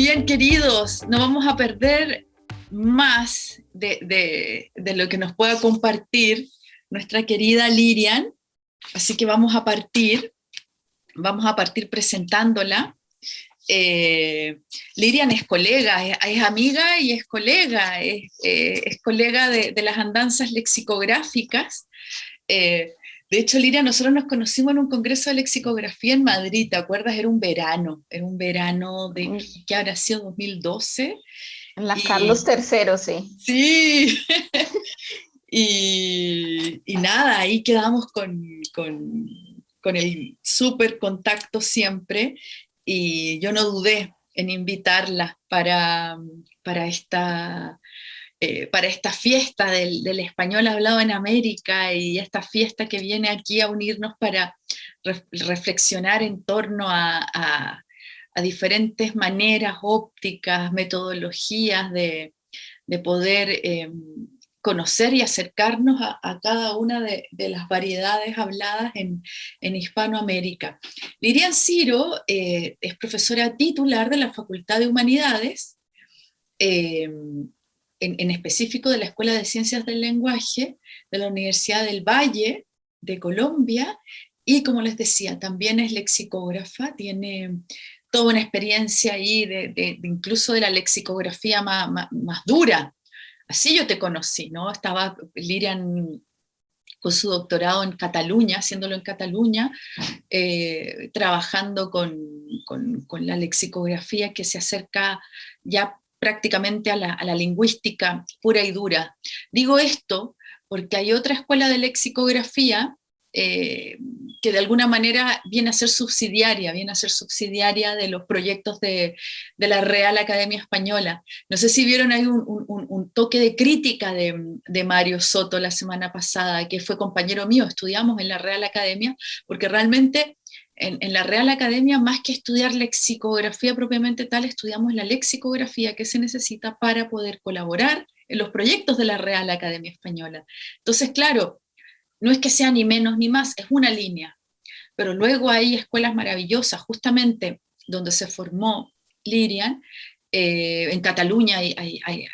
bien, queridos, no vamos a perder más de, lo que nos pueda compartir nuestra querida Lirian, así que vamos a partir, vamos a partir presentándola. Eh, Lirian es colega, es, amiga y es colega, es, eh, colega de, las andanzas lexicográficas. Eh, de hecho, Liria, nosotros nos conocimos en un congreso de lexicografía en Madrid, ¿te acuerdas? Era un verano, era un verano de, ¿qué habrá sido? 2012. En la Carlos III, sí. Sí. y, nada, ahí quedamos con, el súper contacto siempre y yo no dudé en invitarla para, para esta eh, para esta fiesta del, español hablado en América y esta fiesta que viene aquí a unirnos para reflexionar en torno a, diferentes maneras ópticas, metodologías de, poder em, conocer y acercarnos a, cada una de, las variedades habladas en, Hispanoamérica. Lirian Ciro eh, es profesora titular de la Facultad de Humanidades, en, específico de la Escuela de Ciencias del Lenguaje de la Universidad del Valle de Colombia, y como les decía, también es lexicógrafa, tiene toda una experiencia ahí, de, incluso de la lexicografía más, más, dura. Así yo te conocí, ¿no? Estaba Lirian con su doctorado en Cataluña, haciéndolo en Cataluña, eh, trabajando con, con, la lexicografía que se acerca ya prácticamente a la, lingüística pura y dura. Digo esto porque hay otra escuela de lexicografía eh, que de alguna manera viene a ser subsidiaria, viene a ser subsidiaria de los proyectos de, la Real Academia Española. No sé si vieron ahí un, toque de crítica de, de, Mario Soto la semana pasada, que fue compañero mío, estudiamos en la Real Academia, porque realmente en, la Real Academia, más que estudiar lexicografía propiamente tal, estudiamos la lexicografía que se necesita para poder colaborar en los proyectos de la Real Academia Española. Entonces, claro, no es que sea ni menos ni más, es una línea. Pero luego hay escuelas maravillosas, justamente donde se formó Lirian, eh, en Cataluña hay,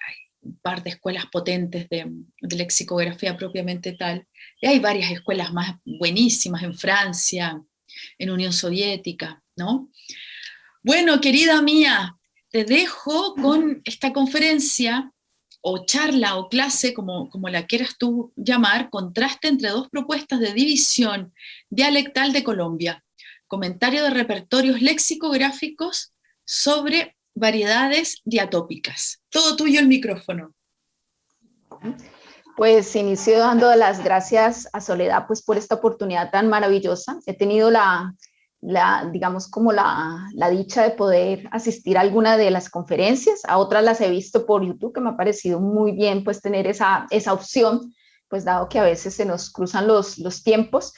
un par de escuelas potentes de, de, lexicografía propiamente tal, y hay varias escuelas más buenísimas en Francia, en Unión Soviética, ¿no? Bueno, querida mía, te dejo con esta conferencia o charla o clase, como, como la quieras tú llamar, contraste entre dos propuestas de división dialectal de Colombia, comentario de repertorios lexicográficos sobre variedades diatópicas. Todo tuyo el micrófono. Pues inicio dando las gracias a Soledad pues por esta oportunidad tan maravillosa. He tenido la, digamos como la, la, dicha de poder asistir a alguna de las conferencias, a otras las he visto por YouTube, que me ha parecido muy bien pues tener esa, esa opción, pues dado que a veces se nos cruzan los, los tiempos,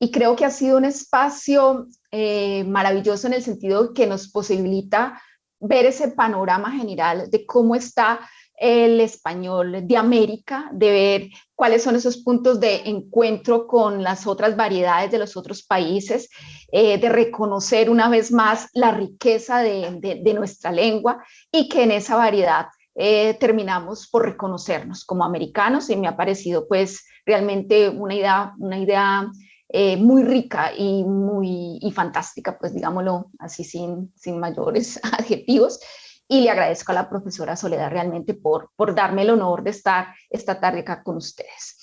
y creo que ha sido un espacio eh, maravilloso en el sentido que nos posibilita ver ese panorama general de cómo está el español de América, de ver cuáles son esos puntos de encuentro con las otras variedades de los otros países, eh, de reconocer una vez más la riqueza de, nuestra lengua y que en esa variedad eh, terminamos por reconocernos como americanos. Y me ha parecido pues realmente una idea, una idea eh, muy rica y muy fantástica, pues digámoslo así sin, sin mayores adjetivos, y le agradezco a la profesora Soledad realmente por, por darme el honor de estar esta tarde acá con ustedes.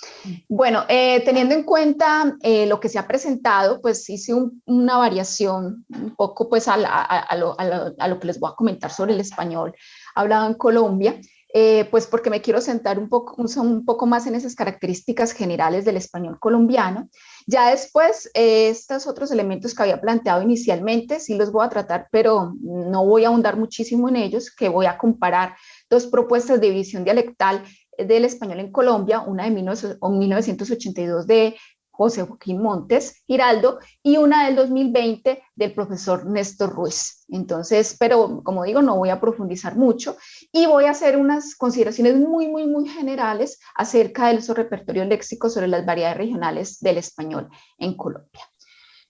Bueno, eh, teniendo en cuenta eh, lo que se ha presentado, pues hice una variación un poco pues a, a, lo, a, lo, que les voy a comentar sobre el español hablado en Colombia, eh, pues porque me quiero sentar un poco, un poco más en esas características generales del español colombiano ya después, eh, estos otros elementos que había planteado inicialmente, sí los voy a tratar, pero no voy a ahondar muchísimo en ellos, que voy a comparar dos propuestas de división dialectal del español en Colombia, una de 1982 de José Joaquín Montes Giraldo y una del 2020 del profesor Néstor Ruiz. Entonces, pero como digo, no voy a profundizar mucho y voy a hacer unas consideraciones muy, muy, muy generales acerca de esos repertorios léxicos sobre las variedades regionales del español en Colombia.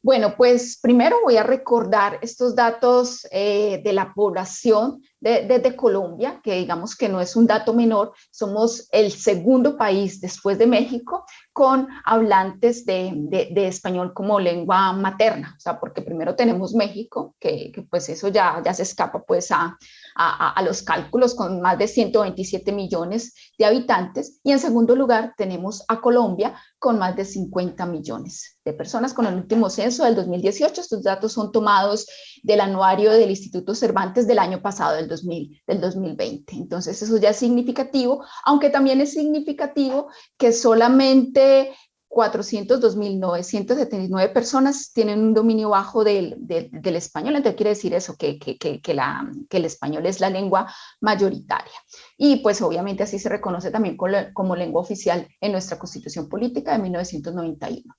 Bueno, pues primero voy a recordar estos datos eh, de la población desde Colombia, que digamos que no es un dato menor, somos el segundo país después de México con hablantes de, de, español como lengua materna, o sea, porque primero tenemos México, que, que pues eso ya, ya se escapa pues a, a, a, los cálculos con más de 127 millones de habitantes, y en segundo lugar tenemos a Colombia con más de 50 millones de personas con el último censo del 2018. Estos datos son tomados del anuario del Instituto Cervantes del año pasado, del, 2000, del 2020. Entonces eso ya es significativo, aunque también es significativo que solamente 402.979 personas tienen un dominio bajo del, del, español, entonces quiere decir eso, que, que, que, la, que, el español es la lengua mayoritaria. Y pues obviamente así se reconoce también como, como lengua oficial en nuestra Constitución Política de 1991.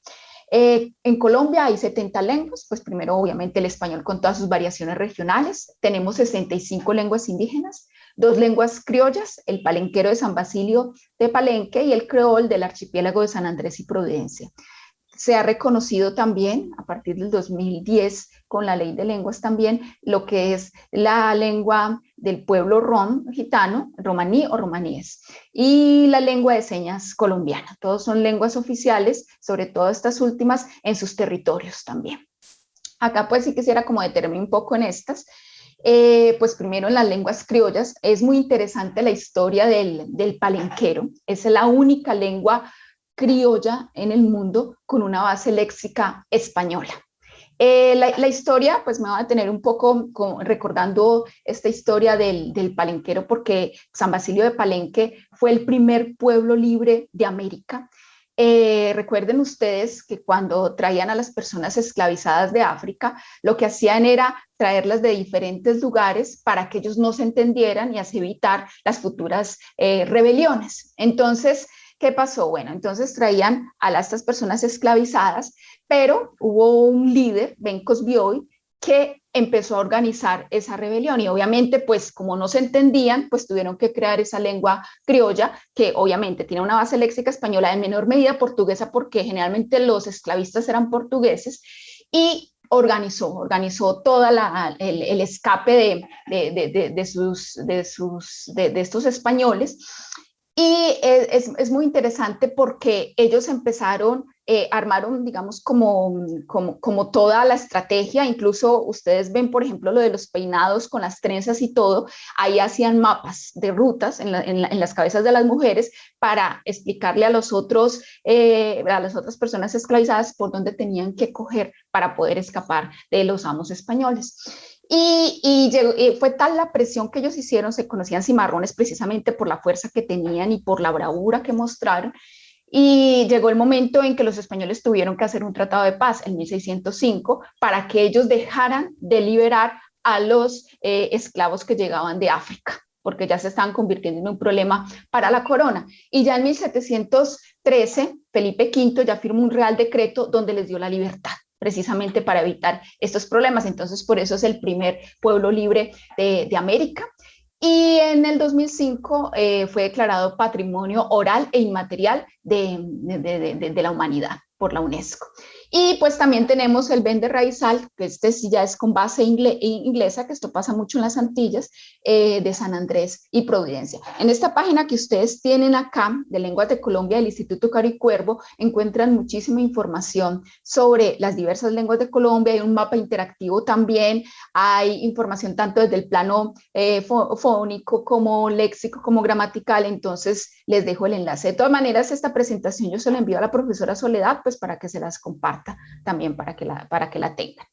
Eh, en Colombia hay 70 lenguas, pues primero obviamente el español con todas sus variaciones regionales, tenemos 65 lenguas indígenas, dos lenguas criollas, el palenquero de San Basilio de Palenque y el creol del archipiélago de San Andrés y Providencia. Se ha reconocido también a partir del 2010 con la ley de lenguas también lo que es la lengua del pueblo rom, gitano, romaní o romaníes, y la lengua de señas colombiana. Todos son lenguas oficiales, sobre todo estas últimas en sus territorios también. Acá pues sí quisiera como detenerme un poco en estas. Eh, pues primero en las lenguas criollas, es muy interesante la historia del, del palenquero, es la única lengua criolla en el mundo con una base léxica española. Eh, la, historia, pues me va a tener un poco recordando esta historia del, del, palenquero, porque San Basilio de Palenque fue el primer pueblo libre de América. Eh, recuerden ustedes que cuando traían a las personas esclavizadas de África, lo que hacían era traerlas de diferentes lugares para que ellos no se entendieran y así evitar las futuras eh, rebeliones. Entonces, ¿qué pasó? Bueno, entonces traían a estas personas esclavizadas, pero hubo un líder, Ben Cosbioy, que empezó a organizar esa rebelión y obviamente pues como no se entendían pues tuvieron que crear esa lengua criolla que obviamente tiene una base léxica española en menor medida portuguesa porque generalmente los esclavistas eran portugueses y organizó, organizó todo el, escape de, de, sus, de, sus, de, estos españoles y es, es, muy interesante porque ellos empezaron, eh, armaron, digamos, como, como, como, toda la estrategia, incluso ustedes ven, por ejemplo, lo de los peinados con las trenzas y todo, ahí hacían mapas de rutas en, en, las cabezas de las mujeres para explicarle a los otros, eh, a las otras personas esclavizadas por dónde tenían que coger para poder escapar de los amos españoles. Y, fue tal la presión que ellos hicieron, se conocían cimarrones precisamente por la fuerza que tenían y por la bravura que mostraron, y llegó el momento en que los españoles tuvieron que hacer un tratado de paz en 1605 para que ellos dejaran de liberar a los eh, esclavos que llegaban de África porque ya se estaban convirtiendo en un problema para la corona. Y ya en 1713, Felipe V ya firmó un real decreto donde les dio la libertad precisamente para evitar estos problemas. Entonces, por eso es el primer pueblo libre de, América. Y en el 2005 eh, fue declarado Patrimonio Oral e Inmaterial de, de, la Humanidad por la UNESCO. Y pues también tenemos el vende raizal, que este ya es con base inglesa, que esto pasa mucho en las Antillas, eh, de San Andrés y Providencia. En esta página que ustedes tienen acá, de Lenguas de Colombia del Instituto Caricuervo, encuentran muchísima información sobre las diversas lenguas de Colombia, hay un mapa interactivo también, hay información tanto desde el plano eh, fónico como léxico, como gramatical, entonces les dejo el enlace. De todas maneras, esta presentación yo se la envío a la profesora Soledad, pues para que se las comparta también para que la, para que la tengan.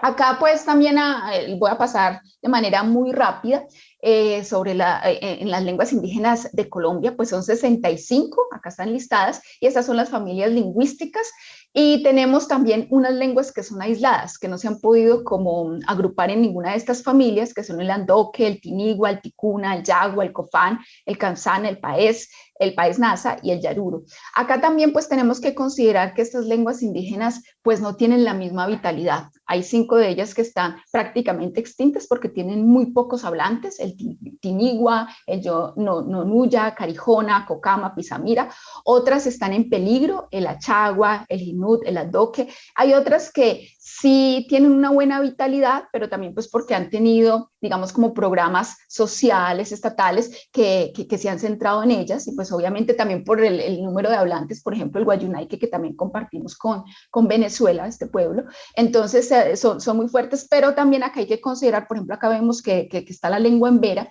Acá pues también eh, voy a pasar de manera muy rápida eh, sobre la, eh, en las lenguas indígenas de Colombia, pues son 65, acá están listadas, y estas son las familias lingüísticas y tenemos también unas lenguas que son aisladas, que no se han podido como agrupar en ninguna de estas familias, que son el andoque, el tinigua, el ticuna, el yagua, el cofán, el kansan, el paez, el país nasa y el yaruro. Acá también pues tenemos que considerar que estas lenguas indígenas pues no tienen la misma vitalidad. Hay cinco de ellas que están prácticamente extintas porque tienen muy pocos hablantes, el tinigua, el yo, no, nonuya, carijona, cocama, pisamira. Otras están en peligro, el achagua, el inut, el adoque. Hay otras que sí tienen una buena vitalidad, pero también pues porque han tenido, digamos, como programas sociales, estatales, que, que, se han centrado en ellas, y pues obviamente también por el, número de hablantes, por ejemplo, el Guayunaique, que también compartimos con, con Venezuela, este pueblo, entonces son, son, muy fuertes, pero también acá hay que considerar, por ejemplo, acá vemos que, que está la lengua en vera,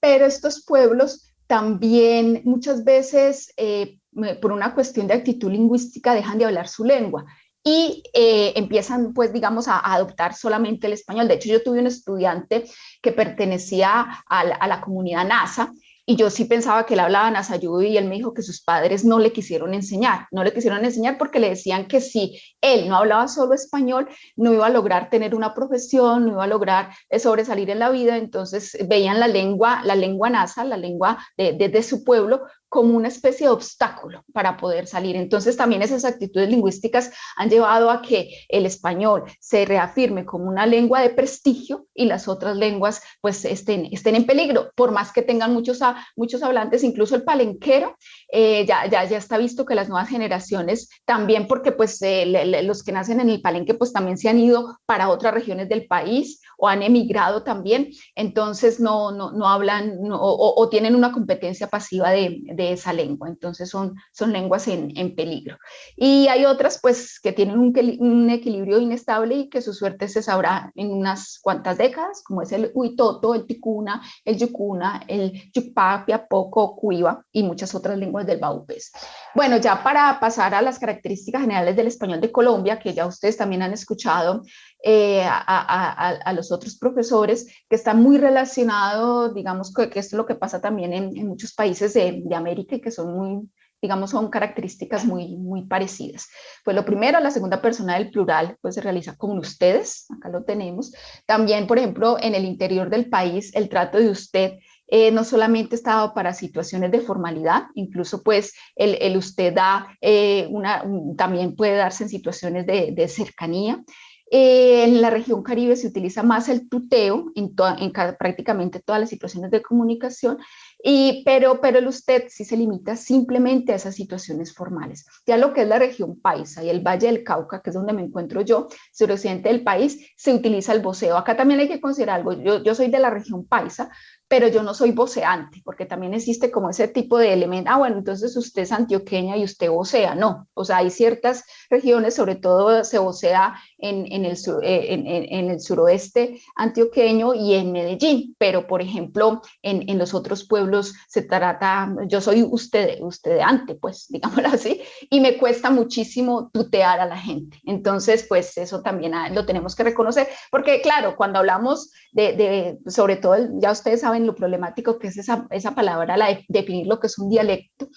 pero estos pueblos también muchas veces eh, por una cuestión de actitud lingüística dejan de hablar su lengua y eh, empiezan, pues, digamos, a, adoptar solamente el español. De hecho, yo tuve un estudiante que pertenecía a la, comunidad NASA y yo sí pensaba que él hablaba Nasayubi y él me dijo que sus padres no le quisieron enseñar, no le quisieron enseñar porque le decían que si él no hablaba solo español, no iba a lograr tener una profesión, no iba a lograr eh, sobresalir en la vida, entonces veían la lengua, la lengua nasa, la lengua de, de su pueblo, como una especie de obstáculo para poder salir. Entonces también esas actitudes lingüísticas han llevado a que el español se reafirme como una lengua de prestigio y las otras lenguas pues estén, estén en peligro, por más que tengan muchos, muchos hablantes, incluso el palenquero, eh, ya, ya, ya está visto que las nuevas generaciones también, porque pues eh, los que nacen en el palenque pues también se han ido para otras regiones del país o han emigrado también, entonces no, no, no hablan o, tienen una competencia pasiva de de esa lengua, entonces son, son lenguas en, en peligro. Y hay otras pues que tienen un, un, equilibrio inestable y que su suerte se sabrá en unas cuantas décadas, como es el Huitoto, el Ticuna, el Yucuna, el Yucpapia, Poco, Cuiva y muchas otras lenguas del Baupés. Bueno, ya para pasar a las características generales del español de Colombia, que ya ustedes también han escuchado, eh, a, los otros profesores, que está muy relacionado, digamos, que, esto es lo que pasa también en, muchos países de, América y que son muy, digamos, son características muy, muy parecidas. Pues lo primero, la segunda persona del plural, pues se realiza con ustedes, acá lo tenemos. También, por ejemplo, en el interior del país, el trato de usted eh, no solamente está dado para situaciones de formalidad, incluso pues el, usted da eh, una, también puede darse en situaciones de cercanía. Eh, en la región Caribe se utiliza más el tuteo en, en prácticamente todas las situaciones de comunicación, y, pero, pero el usted sí se limita simplemente a esas situaciones formales. Ya lo que es la región paisa y el Valle del Cauca, que es donde me encuentro yo, suroccidente del país, se utiliza el voceo. Acá también hay que considerar algo, yo, yo soy de la región paisa, pero yo no soy voceante, porque también existe como ese tipo de elemento, ah, bueno, entonces usted es antioqueña y usted vocea, no, o sea, hay ciertas regiones, sobre todo se vocea en, en, el, eh, en, el suroeste antioqueño y en Medellín, pero por ejemplo, en, los otros pueblos se trata, yo soy usted, usted ante, pues, digámoslo así, y me cuesta muchísimo tutear a la gente, entonces, pues, eso también ah, lo tenemos que reconocer, porque claro, cuando hablamos de, de sobre todo, ya ustedes saben lo problemático que es esa, esa palabra, la de definir lo que es un dialecto,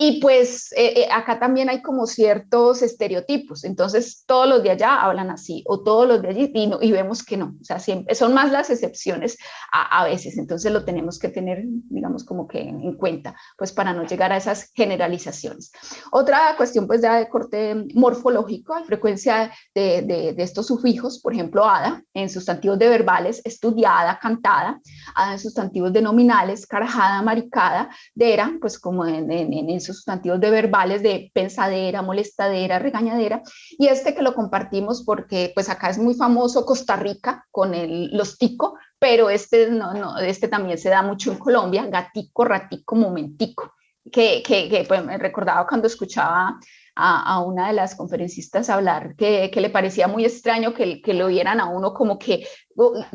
y pues eh, eh, acá también hay como ciertos estereotipos, entonces todos los de allá hablan así o todos los de allí y, y vemos que no, o sea, siempre son más las excepciones a, a, veces, entonces lo tenemos que tener, digamos, como que en, cuenta, pues para no llegar a esas generalizaciones. Otra cuestión pues ya de corte morfológico, hay frecuencia de, estos sufijos, por ejemplo, ada en sustantivos de verbales, estudiada, cantada, ada en sustantivos de nominales, carajada, maricada, dera, pues como en, en, en sustantivos de verbales de pensadera, molestadera, regañadera, y este que lo compartimos porque pues acá es muy famoso Costa Rica con el, los tico, pero este, no, no, este también se da mucho en Colombia, gatico, ratico, momentico, que, que, que pues, me recordaba cuando escuchaba a, una de las conferencistas hablar que, que le parecía muy extraño que, que, lo vieran a uno como que,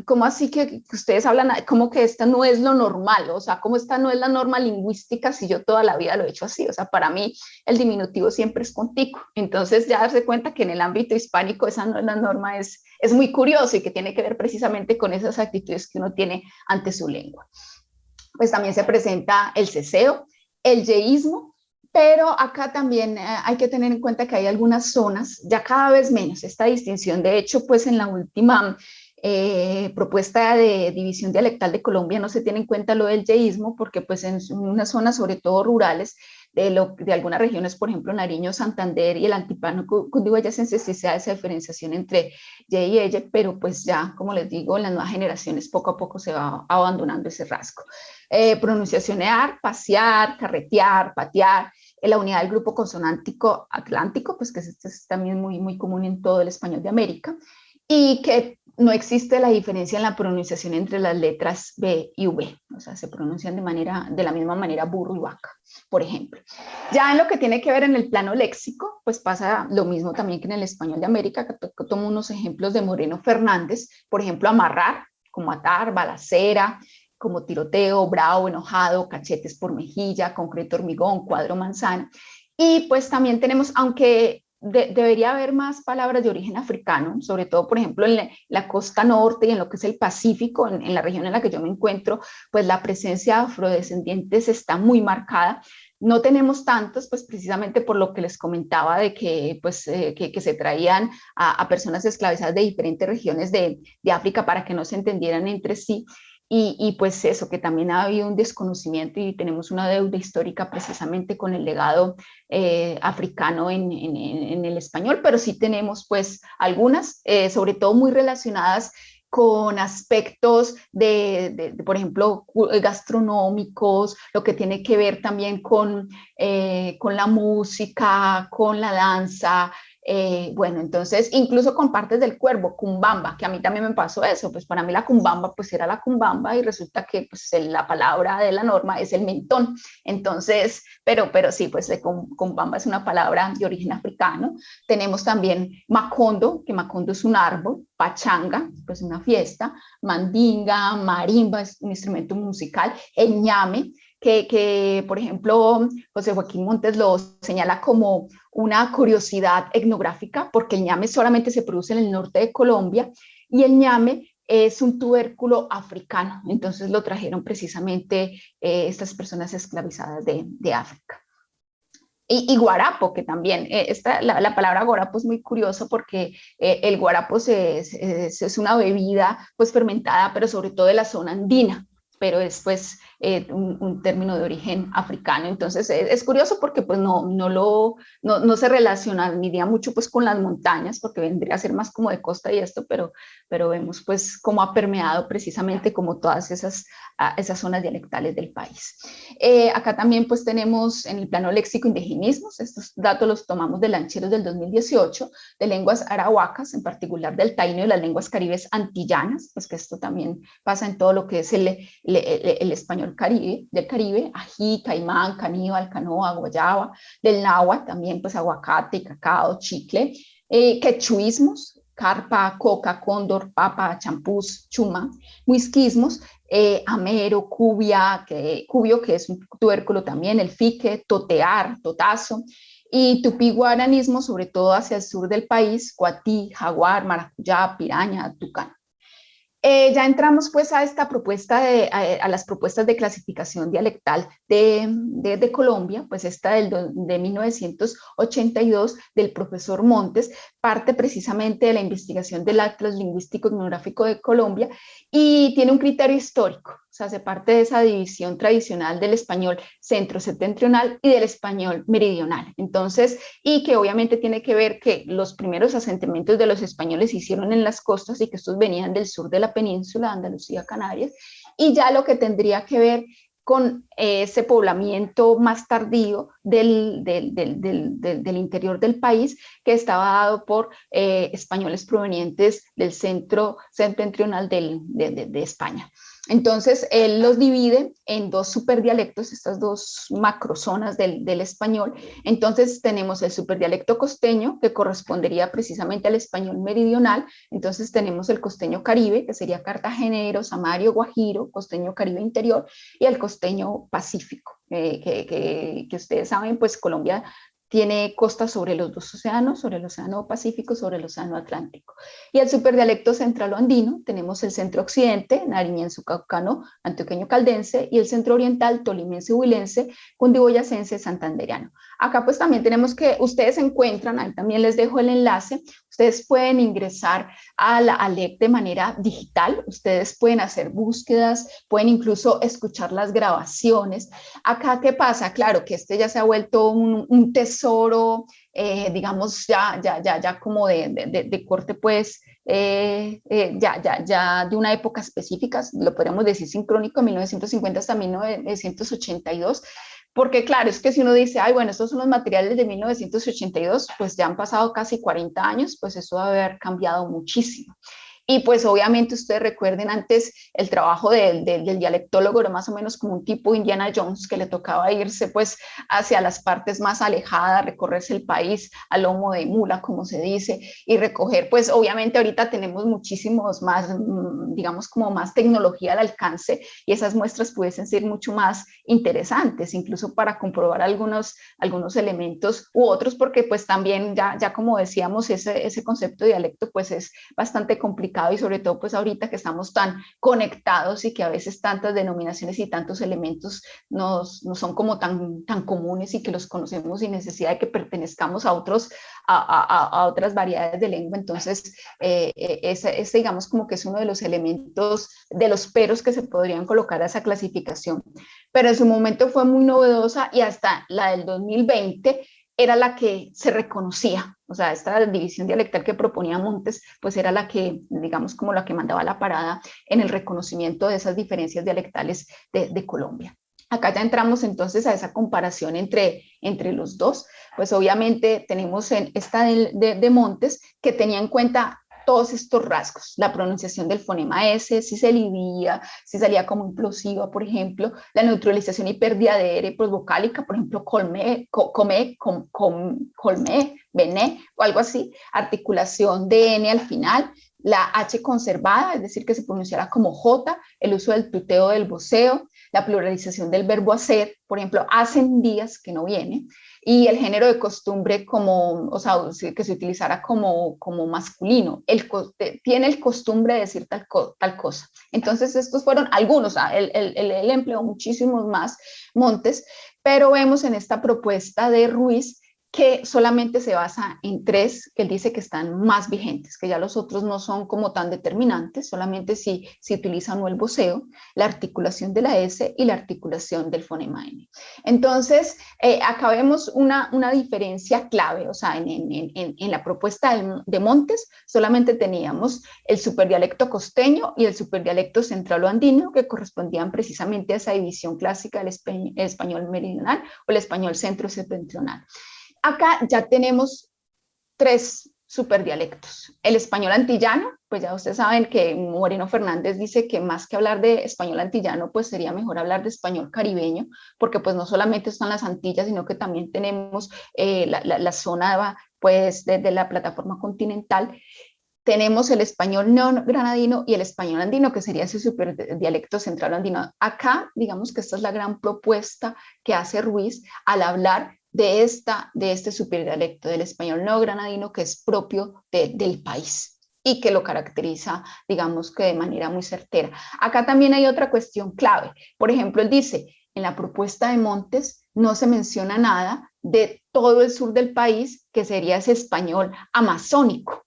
como así que, ustedes hablan, como que esta no es lo normal, o sea, como esta no es la norma lingüística si yo toda la vida lo he hecho así, o sea, para mí el diminutivo siempre es contigo, entonces ya darse cuenta que en el ámbito hispánico esa no es la norma, es, es muy curioso y que tiene que ver precisamente con esas actitudes que uno tiene ante su lengua. Pues también se presenta el ceseo, el yeísmo, pero acá también eh, hay que tener en cuenta que hay algunas zonas, ya cada vez menos esta distinción. De hecho, pues en la última eh, propuesta de división dialectal de Colombia no se tiene en cuenta lo del yeísmo, porque pues en unas zonas, sobre todo rurales, de, lo, de algunas regiones, por ejemplo, Nariño, Santander y el Antipano, Cundiboyacense, sí se da esa diferenciación entre Y y Eye, pero pues ya, como les digo, en las nuevas generaciones poco a poco se va abandonando ese rasgo. Eh, pronunciacionar, pasear, carretear, patear, la unidad del grupo consonántico atlántico, pues que es, es, también muy, muy común en todo el español de América, y que no existe la diferencia en la pronunciación entre las letras B y V, o sea, se pronuncian de, manera, de la misma manera burro y vaca, por ejemplo. Ya en lo que tiene que ver en el plano léxico, pues pasa lo mismo también que en el español de América, que tomo unos ejemplos de Moreno Fernández, por ejemplo, amarrar, como atar, balacera, como tiroteo, bravo, enojado, cachetes por mejilla, concreto hormigón, cuadro manzana. Y pues también tenemos, aunque debería haber más palabras de origen africano, sobre todo, por ejemplo, en la, costa norte y en lo que es el Pacífico, en, la región en la que yo me encuentro, pues la presencia de afrodescendientes está muy marcada. No tenemos tantos, pues precisamente por lo que les comentaba de que, pues, eh, que, se traían a, personas esclavizadas de diferentes regiones de, de África para que no se entendieran entre sí. Y, pues eso, que también ha habido un desconocimiento y tenemos una deuda histórica precisamente con el legado eh, africano en, el español, pero sí tenemos pues algunas, eh, sobre todo muy relacionadas con aspectos de, por ejemplo, gastronómicos, lo que tiene que ver también con, eh, con la música, con la danza, eh, bueno, entonces, incluso con partes del cuervo, cumbamba, que a mí también me pasó eso, pues para mí la cumbamba pues era la cumbamba y resulta que pues la palabra de la norma es el mentón. Entonces, pero, pero sí, pues cumbamba es una palabra de origen africano. Tenemos también macondo, que macondo es un árbol, pachanga, pues una fiesta, mandinga, marimba es un instrumento musical, el ñame, que, por ejemplo, José Joaquín Montes lo señala como una curiosidad etnográfica, porque el ñame solamente se produce en el norte de Colombia, y el ñame es un tubérculo africano, entonces lo trajeron precisamente eh, estas personas esclavizadas de, África. Y, guarapo, que también, eh, esta, la, palabra guarapo es muy curioso porque eh, el guarapo es, es, una bebida pues fermentada, pero sobre todo de la zona andina, pero es pues eh, un, término de origen africano. Entonces es, curioso porque pues no, no, lo, no, no se relaciona ni día mucho pues con las montañas, porque vendría a ser más como de costa y esto, pero, pero vemos pues cómo ha permeado precisamente como todas esas, esas zonas dialectales del país. Eh, acá también pues tenemos en el plano léxico indigenismos, estos datos los tomamos de Lancheros del 2018, de lenguas arahuacas, en particular del taíno y las lenguas caribes antillanas, pues que esto también pasa en todo lo que es el, el español Caribe, del Caribe, ají, caimán, caníbal, canoa, guayaba, del náhuatl también pues aguacate, cacao, chicle, eh, quechuismos, carpa, coca, cóndor, papa, champús, chuma, muisquismos, eh, amero, cubia, que, cubio, que es un tubérculo también, el fique, totear, totazo, y tupí guaranismo, sobre todo hacia el sur del país, cuatí, jaguar, maracuyá, piraña, tucán. Eh, ya entramos pues a esta propuesta, de, a, las propuestas de clasificación dialectal de, de, Colombia, pues esta del, de 1982 del profesor Montes, parte precisamente de la investigación del Atlas Lingüístico Etnográfico de Colombia y tiene un criterio histórico, o hace parte de esa división tradicional del español centro-septentrional y del español meridional. Entonces, y que obviamente tiene que ver que los primeros asentamientos de los españoles se hicieron en las costas y que estos venían del sur de la península, Andalucía, Canarias, y ya lo que tendría que ver con ese poblamiento más tardío del, interior del país que estaba dado por eh, españoles provenientes del centro septentrional de España. Entonces, él los divide en dos superdialectos, estas dos macrozonas del, español. Entonces, tenemos el superdialecto costeño, que correspondería precisamente al español meridional. Entonces, tenemos el costeño caribe, que sería cartagenero, samario, guajiro, costeño caribe interior, y el costeño pacífico, que, que, que, ustedes saben, pues Colombia tiene costas sobre los dos océanos, sobre el océano Pacífico, sobre el océano Atlántico. Y el superdialecto central andino, tenemos el centro occidente, nariñense, caucano, antioqueño caldense, y el centro oriental, tolimense, huilense, cundiboyacense, santanderiano. Acá pues también tenemos que, ustedes encuentran, ahí también les dejo el enlace, ustedes pueden ingresar a la ALEC de manera digital, ustedes pueden hacer búsquedas, pueden incluso escuchar las grabaciones. Acá, ¿qué pasa? Claro que este ya se ha vuelto un, tesoro, eh, digamos, ya, ya, ya, ya como de, de, de corte, pues, eh, eh, ya, ya, ya de una época específica, lo podemos decir sincrónico, 1950 hasta 1982, porque claro, es que si uno dice, ay, bueno, estos son los materiales de 1982, pues ya han pasado casi 40 años, pues eso debe haber cambiado muchísimo. Y pues obviamente ustedes recuerden antes el trabajo del dialectólogo era más o menos como un tipo Indiana Jones que le tocaba irse pues hacia las partes más alejadas, recorrerse el país a lomo de mula, como se dice, y recoger pues obviamente ahorita tenemos muchísimos más, mm, digamos como más tecnología al alcance y esas muestras pudiesen ser mucho más interesantes, incluso para comprobar algunos, algunos elementos u otros, porque pues también ya, ya como decíamos, ese, ese concepto de dialecto pues es bastante complicado y sobre todo pues ahorita que estamos tan conectados y que a veces tantas denominaciones y tantos elementos no son como tan, tan comunes y que los conocemos sin necesidad de que pertenezcamos a, otros, a, otras variedades de lengua. Entonces, eh, eh, ese, digamos como que es uno de los elementos, de los peros que se podrían colocar a esa clasificación. Pero en su momento fue muy novedosa y hasta la del 2020 era la que se reconocía, o sea, esta división dialectal que proponía Montes, pues era la que, digamos, como la que mandaba la parada en el reconocimiento de esas diferencias dialectales de, Colombia. Acá ya entramos entonces a esa comparación entre, entre los dos, pues obviamente tenemos en esta de, de Montes que tenía en cuenta todos estos rasgos, la pronunciación del fonema S, si se lidía, si salía como implosiva, por ejemplo, la neutralización y pérdida de R vocálica, por ejemplo, colme, com, colme, bené o algo así, articulación de N al final, la H conservada, es decir, que se pronunciara como J, el uso del tuteo del voceo, la pluralización del verbo hacer, por ejemplo, hacen días que no viene, y el género de costumbre como, o sea, que se utilizara como, como masculino, el, tiene el costumbre de decir tal, tal cosa. Entonces, estos fueron algunos, él, él empleó muchísimos más montes, pero vemos en esta propuesta de Ruiz que solamente se basa en tres que él dice que están más vigentes, que ya los otros no son como tan determinantes, solamente si se utiliza no el voceo, la articulación de la S y la articulación del fonema N. Entonces, eh, acá vemos una, una, diferencia clave, o sea, en, en, en, la propuesta de, Montes solamente teníamos el superdialecto costeño y el superdialecto centralo-andino que correspondían precisamente a esa división clásica del español meridional o el español centro-septentrional. Acá ya tenemos tres superdialectos. El español antillano, pues ya ustedes saben que Moreno Fernández dice que más que hablar de español antillano, pues sería mejor hablar de español caribeño, porque pues no solamente están las Antillas, sino que también tenemos eh, la, zona pues desde la plataforma continental. Tenemos el español neogranadino y el español andino, que sería ese superdialecto central andino. Acá, digamos que esta es la gran propuesta que hace Ruiz al hablar de, esta, de este superdialecto del español neogranadino que es propio del país y que lo caracteriza, digamos que de manera muy certera. Acá también hay otra cuestión clave. Por ejemplo, él dice, en la propuesta de Montes no se menciona nada de todo el sur del país, que sería ese español amazónico.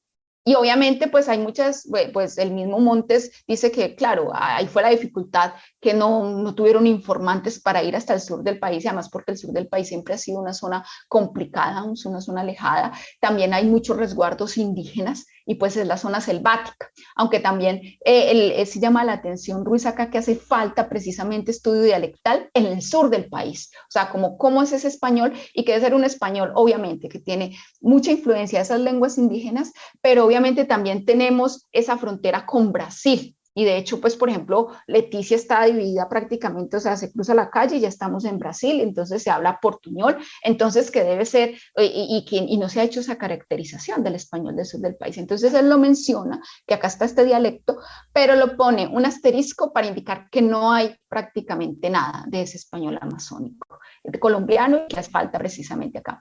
Y obviamente pues hay muchas, pues el mismo Montes dice que claro, ahí fue la dificultad que no, no, tuvieron informantes para ir hasta el sur del país, y además porque el sur del país siempre ha sido una zona complicada, una zona alejada. También hay muchos resguardos indígenas y pues es la zona selvática, aunque también eh, se llama la atención Ruiz acá que hace falta precisamente estudio dialectal en el sur del país, o sea, como cómo es ese español y que debe ser un español obviamente que tiene mucha influencia de esas lenguas indígenas, pero obviamente también tenemos esa frontera con Brasil, y de hecho, pues, por ejemplo, Leticia está dividida prácticamente, o sea, se cruza la calle y ya estamos en Brasil, entonces se habla portuñol, entonces que debe ser, y, y, y no se ha hecho esa caracterización del español del sur del país. Entonces él lo menciona, que acá está este dialecto, pero lo pone un asterisco para indicar que no hay prácticamente nada de ese español amazónico, de colombiano, y que hace falta precisamente acá.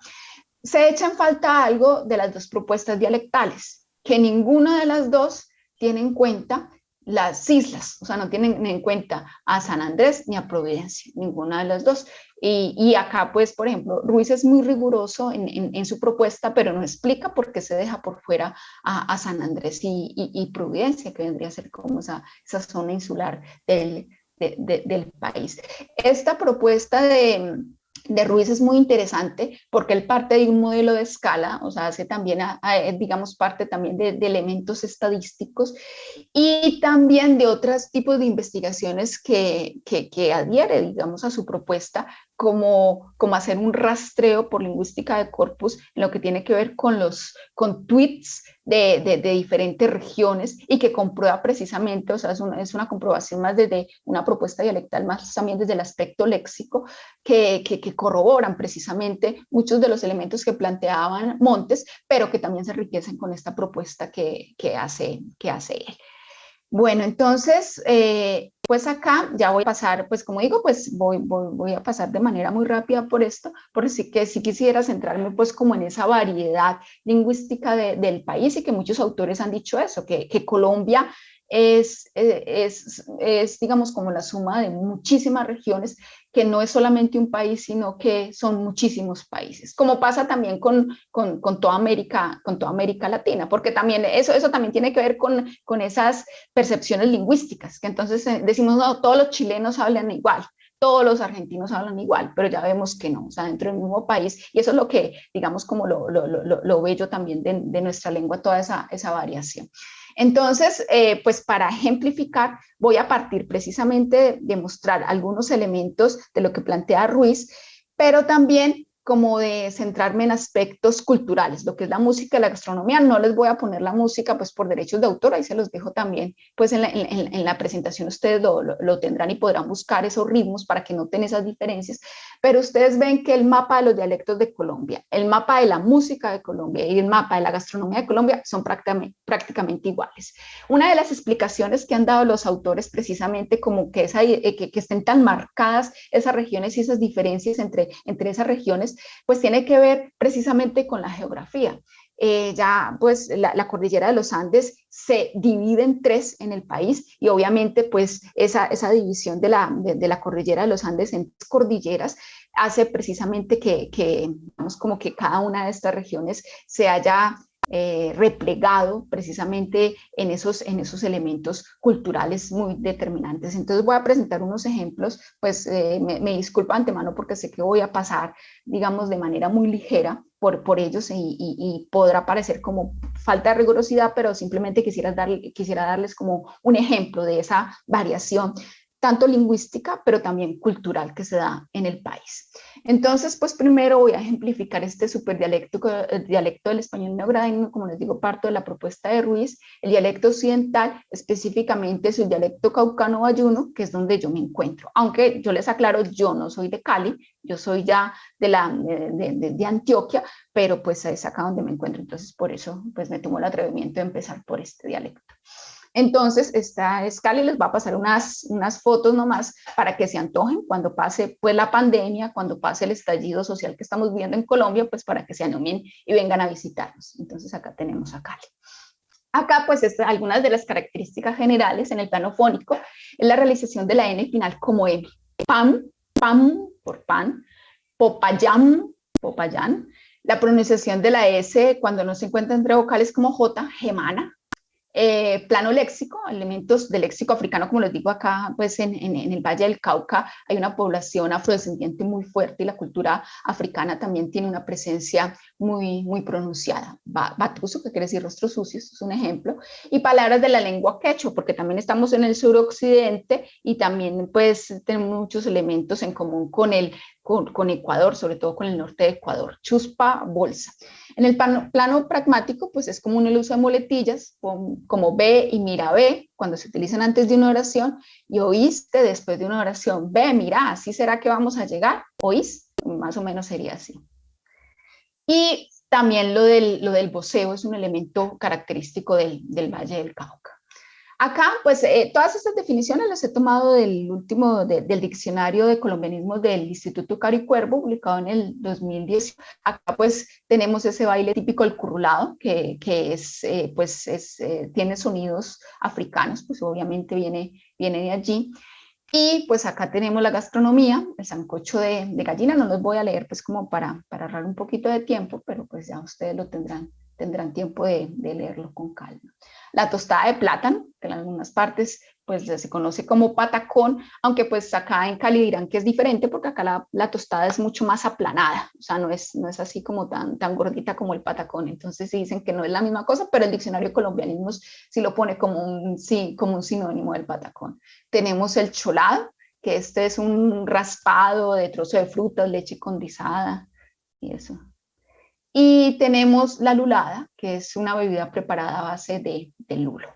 Se echa en falta algo de las dos propuestas dialectales, que ninguna de las dos tiene en cuenta las islas, o sea, no tienen en cuenta a San Andrés ni a Providencia, ninguna de las dos. Y, acá, pues, por ejemplo, Ruiz es muy riguroso en, su propuesta, pero no explica por qué se deja por fuera a, San Andrés y, Providencia, que vendría a ser como esa, esa zona insular del, del país. Esta propuesta de, de Ruiz es muy interesante porque él parte de un modelo de escala, o sea, hace también, digamos, parte también de, elementos estadísticos y también de otros tipos de investigaciones que, que, adhiere, digamos, a su propuesta, como, como hacer un rastreo por lingüística de corpus en lo que tiene que ver con los con tweets de, de, diferentes regiones y que comprueba precisamente, o sea, es una, es una, comprobación más desde una propuesta dialectal, más también desde el aspecto léxico, que, que, corroboran precisamente muchos de los elementos que planteaban Montes, pero que también se enriquecen con esta propuesta que, que hace, que hace él. Bueno, entonces, eh, pues acá ya voy a pasar, pues como digo, pues voy, voy, a pasar de manera muy rápida por esto, porque sí que si quisiera centrarme pues como en esa variedad lingüística del país y que muchos autores han dicho eso, que, que Colombia es, es, es, digamos, como la suma de muchísimas regiones, que no es solamente un país, sino que son muchísimos países, como pasa también con, con, con toda, América, con toda América Latina, porque también eso, eso también tiene que ver con, con esas percepciones lingüísticas, que entonces eh, decimos, no, todos los chilenos hablan igual, todos los argentinos hablan igual, pero ya vemos que no, o sea, dentro del mismo país, y eso es lo que, digamos, como lo, lo, lo, lo bello también de, de, nuestra lengua, toda esa, esa variación. Entonces, eh, pues para ejemplificar, voy a partir precisamente de mostrar algunos elementos de lo que plantea Ruiz, pero también como de centrarme en aspectos culturales, lo que es la música y la gastronomía. No les voy a poner la música pues por derechos de autor, ahí se los dejo también, pues en la, en, la presentación ustedes lo, lo, tendrán y podrán buscar esos ritmos para que noten esas diferencias, pero ustedes ven que el mapa de los dialectos de Colombia, el mapa de la música de Colombia y el mapa de la gastronomía de Colombia son prácticamente, prácticamente iguales. Una de las explicaciones que han dado los autores precisamente como que, esa, eh, que, que estén tan marcadas esas regiones y esas diferencias entre, entre esas regiones pues tiene que ver precisamente con la geografía. Eh, ya pues la, cordillera de los Andes se divide en tres en el país y obviamente pues esa, esa división de la, de, la cordillera de los Andes en tres cordilleras hace precisamente que, que, como que cada una de estas regiones se haya eh, replegado precisamente en esos, en esos elementos culturales muy determinantes. Entonces voy a presentar unos ejemplos, pues eh, me, me, disculpo antemano porque sé que voy a pasar, digamos, de manera muy ligera por, por ellos y, podrá parecer como falta de rigurosidad, pero simplemente quisiera, dar, quisiera darles como un ejemplo de esa variación tanto lingüística, pero también cultural que se da en el país. Entonces, pues primero voy a ejemplificar este superdialecto dialecto del español neogradino, como les digo, parto de la propuesta de Ruiz, el dialecto occidental, específicamente es el dialecto caucano-bayuno, que es donde yo me encuentro. Aunque yo les aclaro, yo no soy de Cali, yo soy ya de, la, de, de, de Antioquia, pero pues es acá donde me encuentro, entonces por eso pues me tomo el atrevimiento de empezar por este dialecto. Entonces, esta escala les va a pasar unas, unas fotos nomás para que se antojen cuando pase pues, la pandemia, cuando pase el estallido social que estamos viviendo en Colombia, pues para que se animen y vengan a visitarnos. Entonces, acá tenemos a Cali. Acá, pues, algunas de las características generales en el plano fónico es la realización de la N final como M. Pam, pam, por pan, popayam, popayán. La pronunciación de la S cuando no se encuentra entre vocales como J, gemana, eh, plano léxico, elementos del léxico africano, como les digo acá, pues en, el Valle del Cauca hay una población afrodescendiente muy fuerte y la cultura africana también tiene una presencia muy, muy pronunciada. Batuso, que quiere decir rostros sucios, es un ejemplo, y palabras de la lengua quechua, porque también estamos en el suroccidente y también pues tenemos muchos elementos en común con el con, Ecuador, sobre todo con el norte de Ecuador, chuspa, bolsa. En el plano, pragmático, pues es común el uso de muletillas, como ve y mira ve, cuando se utilizan antes de una oración, y oíste después de una oración, ve, mira, así será que vamos a llegar, oís, más o menos sería así. Y también lo del, lo del voceo es un elemento característico del, del Valle del Cauca. Acá, pues, eh, todas estas definiciones las he tomado del último, del diccionario de colombianismos del Instituto Caricuervo, publicado en el 2010. Acá, pues, tenemos ese baile típico, el currulado, que, que es, eh, pues, es, eh, tiene sonidos africanos, pues, obviamente viene, viene de allí. Y pues acá tenemos la gastronomía, el sancocho de, de, gallina, no los voy a leer pues como para, para ahorrar un poquito de tiempo, pero pues ya ustedes lo tendrán, tendrán tiempo de, leerlo con calma la tostada de plátano, que en algunas partes pues se conoce como patacón, aunque pues acá en Cali dirán que es diferente porque acá la, tostada es mucho más aplanada, o sea, no es, no es así como tan, tan gordita como el patacón, entonces sí dicen que no es la misma cosa, pero el diccionario colombianismos sí lo pone como un, sí, como un sinónimo del patacón. Tenemos el cholado, que este es un raspado de trozo de frutas, leche condensada y eso. Y tenemos la lulada, que es una bebida preparada a base de, lulo.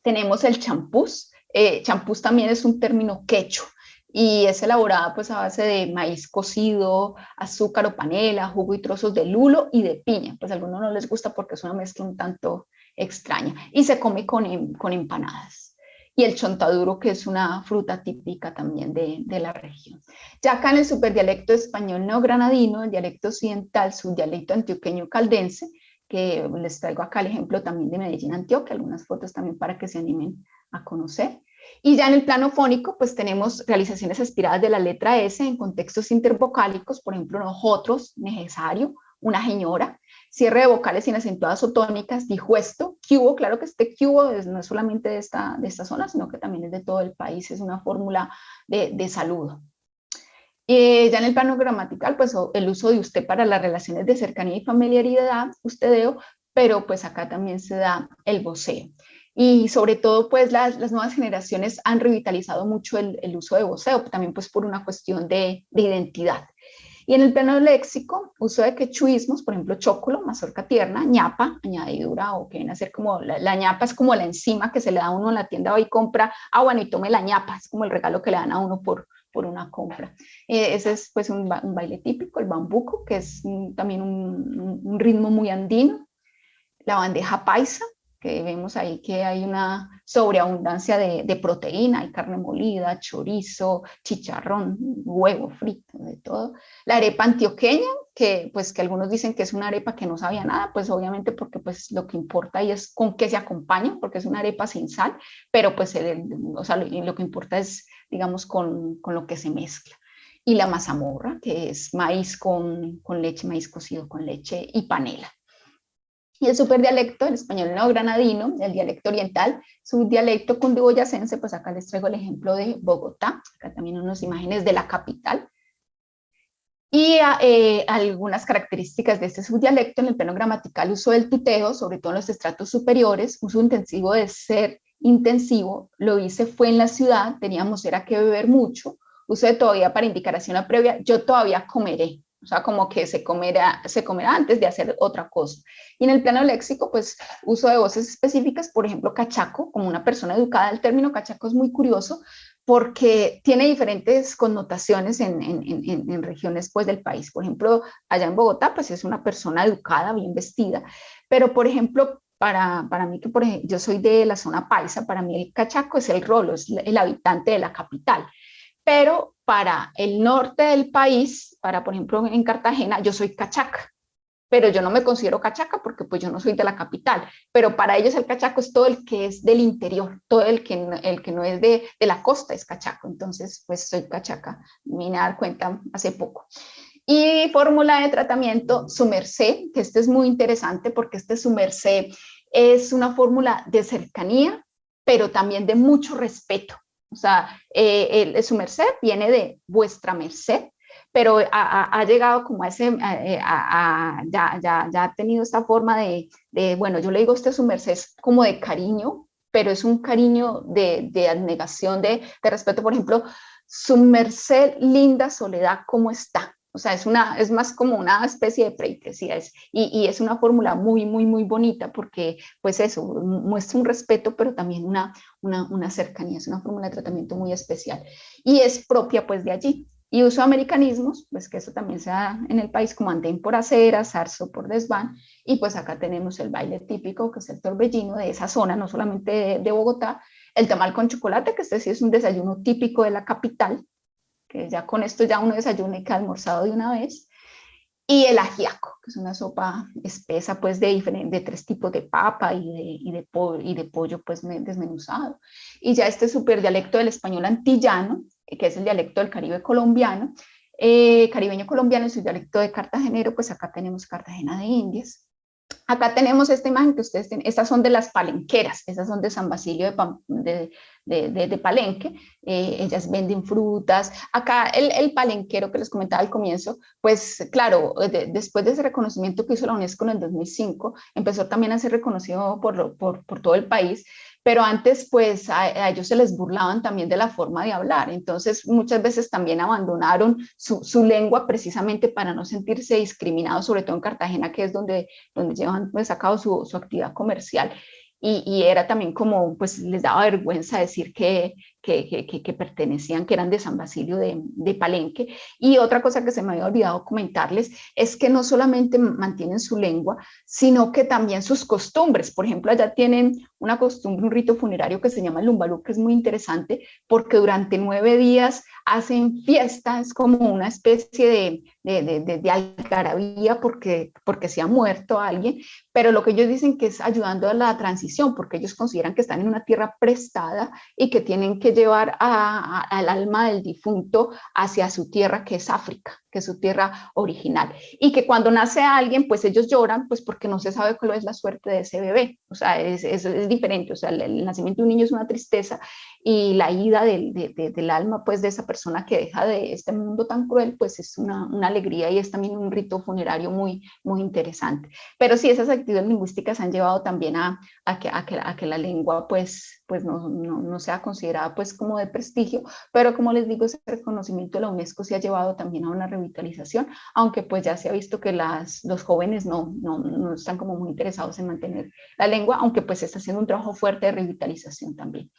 Tenemos el champús. Eh, champús también es un término quecho y es elaborada pues a base de maíz cocido, azúcar o panela, jugo y trozos de lulo y de piña. Pues a algunos no les gusta porque es una mezcla un tanto extraña y se come con, con empanadas. Y el chontaduro, que es una fruta típica también de, de, la región. Ya acá en el superdialecto español neogranadino, el dialecto occidental, subdialecto antioqueño caldense, que les traigo acá el ejemplo también de Medellín, Antioquia, algunas fotos también para que se animen a conocer. Y ya en el plano fónico, pues tenemos realizaciones aspiradas de la letra S en contextos intervocálicos, por ejemplo, nosotros, necesario, una señora, cierre de vocales sin acentuadas o tónicas, dijo esto, cubo, claro que este cubo no es solamente de esta, de esta zona, sino que también es de todo el país, es una fórmula de, de saludo. Eh, ya en el plano gramatical, pues el uso de usted para las relaciones de cercanía y familiaridad, ustedeo, pero pues acá también se da el voceo y sobre todo pues las, las nuevas generaciones han revitalizado mucho el, el, uso de voceo, también pues por una cuestión de, de, identidad. Y en el plano léxico, uso de quechuismos, por ejemplo, chocolo, mazorca tierna, ñapa, añadidura, o que viene a ser como, la, ñapa es como la enzima que se le da a uno en la tienda hoy compra, ah bueno, y tome la ñapa, es como el regalo que le dan a uno por, por una compra. Eh, ese es pues un, un, baile típico, el bambuco, que es también un, un ritmo muy andino, la bandeja paisa, que vemos ahí que hay una sobreabundancia de, proteína, hay carne molida, chorizo, chicharrón, huevo frito, de todo. La arepa antioqueña, que pues que algunos dicen que es una arepa que no sabía nada, pues obviamente porque pues lo que importa ahí es con qué se acompaña, porque es una arepa sin sal, pero pues o sea, lo, lo, que importa es, digamos, con, con lo que se mezcla y la mazamorra, que es maíz con, con, leche, maíz cocido con leche y panela. Y el superdialecto, el español neogranadino, el dialecto oriental, su dialecto cundiboyacense, pues acá les traigo el ejemplo de Bogotá, acá también unas imágenes de la capital. Y eh, algunas características de este subdialecto en el plano gramatical, uso del tuteo, sobre todo en los estratos superiores, uso intensivo de ser intensivo, lo hice fue en la ciudad, teníamos era que beber mucho, uso de todavía para indicación a previa, yo todavía comeré, o sea, como que se comerá, se comerá antes de hacer otra cosa. Y en el plano léxico, pues uso de voces específicas, por ejemplo, cachaco, como una persona educada, el término cachaco es muy curioso porque tiene diferentes connotaciones en, en, en, en regiones pues, del país. Por ejemplo, allá en Bogotá, pues es una persona educada, bien vestida, pero por ejemplo, para, para, mí, que por yo soy de la zona paisa, para mí el cachaco es el rolo, es el habitante de la capital pero para el norte del país, para por ejemplo en Cartagena, yo soy cachaca, pero yo no me considero cachaca porque pues yo no soy de la capital, pero para ellos el cachaco es todo el que es del interior, todo el que, el que no es de, de la costa es cachaco, entonces pues soy cachaca, me dar cuenta hace poco. Y fórmula de tratamiento, su merced, que este es muy interesante porque este su merced es una fórmula de cercanía, pero también de mucho respeto. O sea, eh, su merced viene de vuestra merced, pero ha, llegado como a ese, eh, ya, ya, ya, ha tenido esta forma de, de, bueno, yo le digo a usted su merced como de cariño, pero es un cariño de, de abnegación, de, de respeto. Por ejemplo, su merced, linda soledad, ¿cómo está? O sea, es, una, es más como una especie de pleitesía es, y, es una fórmula muy, muy, muy bonita porque, pues eso, muestra un respeto, pero también una, una, una cercanía, es una fórmula de tratamiento muy especial. Y es propia pues de allí. Y uso americanismos, pues que eso también se da en el país como andén por acera, zarzo por desván, y pues acá tenemos el baile típico, que es el torbellino de esa zona, no solamente de, de Bogotá, el tamal con chocolate, que este sí es un desayuno típico de la capital, que ya con esto ya uno desayuna y que ha almorzado de una vez, y el ajiaco, que es una sopa espesa pues de, de tres tipos de papa y de, y de, pollo, y de pollo pues desmenuzado. Y ya este super dialecto del español antillano, que es el dialecto del Caribe colombiano, eh, caribeño colombiano su dialecto de cartagenero, pues acá tenemos Cartagena de Indias, Acá tenemos esta imagen que ustedes tienen, estas son de las palenqueras, estas son de San Basilio de, de, de, de Palenque, eh, ellas venden frutas. Acá el, el, palenquero que les comentaba al comienzo, pues claro, después de ese reconocimiento que hizo la UNESCO en el 2005, empezó también a ser reconocido por, por, por todo el país, pero antes pues a, ellos se les burlaban también de la forma de hablar, entonces muchas veces también abandonaron su, su, lengua precisamente para no sentirse discriminados, sobre todo en Cartagena, que es donde, donde llevan pues, a cabo su, su actividad comercial. Y, era también como, pues les daba vergüenza decir que, que, pertenecían, que eran de San Basilio de, de, Palenque. Y otra cosa que se me había olvidado comentarles es que no solamente mantienen su lengua, sino que también sus costumbres. Por ejemplo, allá tienen una costumbre, un rito funerario que se llama lumbalú, que es muy interesante porque durante nueve días hacen fiestas como una especie de, de, de, de, algarabía porque, porque se ha muerto alguien, pero lo que ellos dicen que es ayudando a la transición, porque ellos consideran que están en una tierra prestada y que tienen que llevar al alma del difunto hacia su tierra, que es África, que su tierra original. Y que cuando nace alguien, pues ellos lloran, pues porque no se sabe cuál es la suerte de ese bebé. O sea, es, es, diferente. O sea, el, nacimiento de un niño es una tristeza y la ida del, de, del alma, pues de esa persona que deja de este mundo tan cruel, pues es una, una, alegría y es también un rito funerario muy, muy interesante. Pero sí, esas actividades lingüísticas han llevado también a, a, que, a, que, a que la lengua, pues, pues no, no, no, sea considerada pues como de prestigio, pero como les digo, ese reconocimiento de la UNESCO se ha llevado también a una revitalización, aunque pues ya se ha visto que las, los jóvenes no, no, no están como muy interesados en mantener la lengua, aunque pues se está haciendo un trabajo fuerte de revitalización también.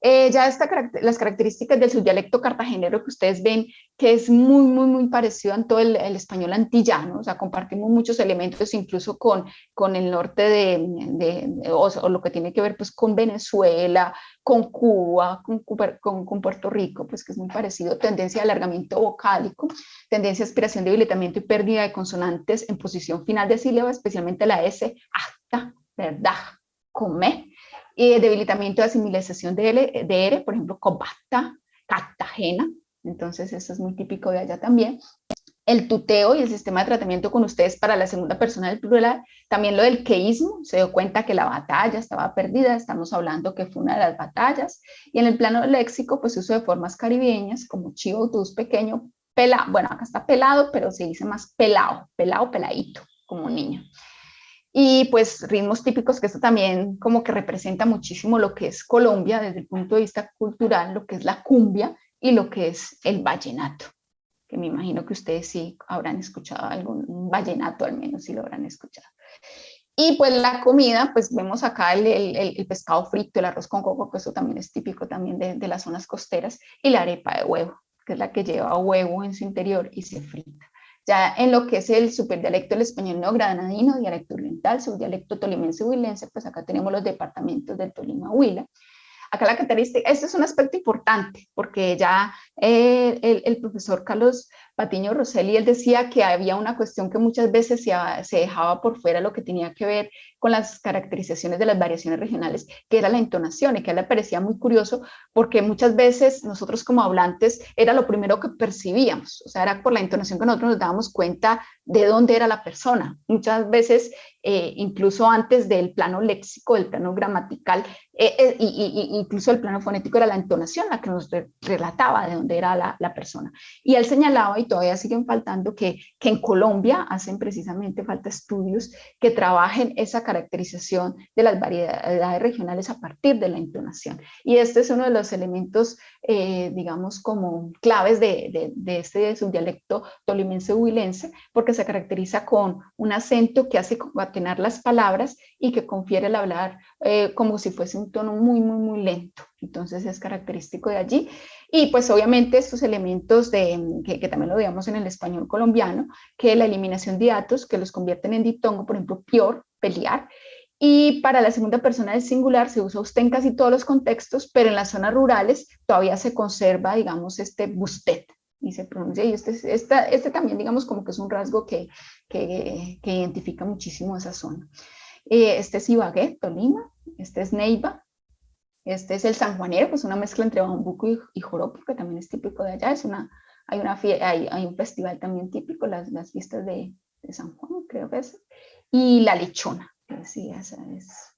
Eh, ya esta, las características del subdialecto cartagenero que ustedes ven, que es muy, muy, muy parecido a todo el, el español antillano, o sea, compartimos muchos elementos incluso con, con el norte de, de, de o, o, lo que tiene que ver pues con Venezuela, con Cuba, con, con, con, Puerto Rico, pues que es muy parecido, tendencia de alargamiento vocálico, tendencia de aspiración, debilitamiento y pérdida de consonantes en posición final de sílaba, especialmente la S, hasta, verdad, come, eh, debilitamiento de asimilación de, L, de R, por ejemplo, Cobasta, Cartagena, entonces eso es muy típico de allá también. El tuteo y el sistema de tratamiento con ustedes para la segunda persona del plural, también lo del queísmo, se dio cuenta que la batalla estaba perdida, estamos hablando que fue una de las batallas, y en el plano léxico, pues uso de formas caribeñas, como chivo, tus, pequeño, pela, bueno, acá está pelado, pero se dice más pelado, pelado, peladito, como niño. Y pues ritmos típicos, que esto también como que representa muchísimo lo que es Colombia desde el punto de vista cultural, lo que es la cumbia y lo que es el vallenato, que me imagino que ustedes sí habrán escuchado algún vallenato al menos, si lo habrán escuchado. Y pues la comida, pues vemos acá el, el, pescado frito, el arroz con coco, que eso también es típico también de, de, las zonas costeras, y la arepa de huevo, que es la que lleva huevo en su interior y se frita. Ya en lo que es el superdialecto del español neogranadino, dialecto oriental, subdialecto tolimense huilense, pues acá tenemos los departamentos del Tolima Huila. Acá la característica, este es un aspecto importante, porque ya eh, el, el, profesor Carlos Patiño Rosselli, él decía que había una cuestión que muchas veces se, se, dejaba por fuera lo que tenía que ver con las caracterizaciones de las variaciones regionales, que era la entonación, y que a él le parecía muy curioso, porque muchas veces nosotros como hablantes era lo primero que percibíamos, o sea, era por la entonación que nosotros nos dábamos cuenta de dónde era la persona. Muchas veces, eh, incluso antes del plano léxico, del plano gramatical, eh, eh, y, y, incluso el plano fonético era la entonación la que nos relataba de dónde era la, persona. Y él señalaba, todavía siguen faltando, que, que en Colombia hacen precisamente falta estudios que trabajen esa caracterización de las variedades regionales a partir de la entonación. Y este es uno de los elementos, eh, digamos, como claves de, de, de este subdialecto tolimense-huilense, porque se caracteriza con un acento que hace concatenar las palabras y que confiere el hablar eh, como si fuese un tono muy, muy, muy lento. Entonces es característico de allí. Y pues obviamente estos elementos de, que, que, también lo veamos en el español colombiano, que la eliminación de datos que los convierten en ditongo, por ejemplo, pior, pelear, y para la segunda persona del singular se usa usted en casi todos los contextos, pero en las zonas rurales todavía se conserva, digamos, este busted, y se pronuncia, y este, esta, este también, digamos, como que es un rasgo que, que, que identifica muchísimo esa zona. Eh, este es Ibagué, Tolima, este es Neiva, este es el sanjuanero, pues una mezcla entre bambuco y, joropo, que también es típico de allá. Es una, hay, una hay, hay un festival también típico, las, las fiestas de, San Juan, creo que es. Y la lechona, que sí, esa es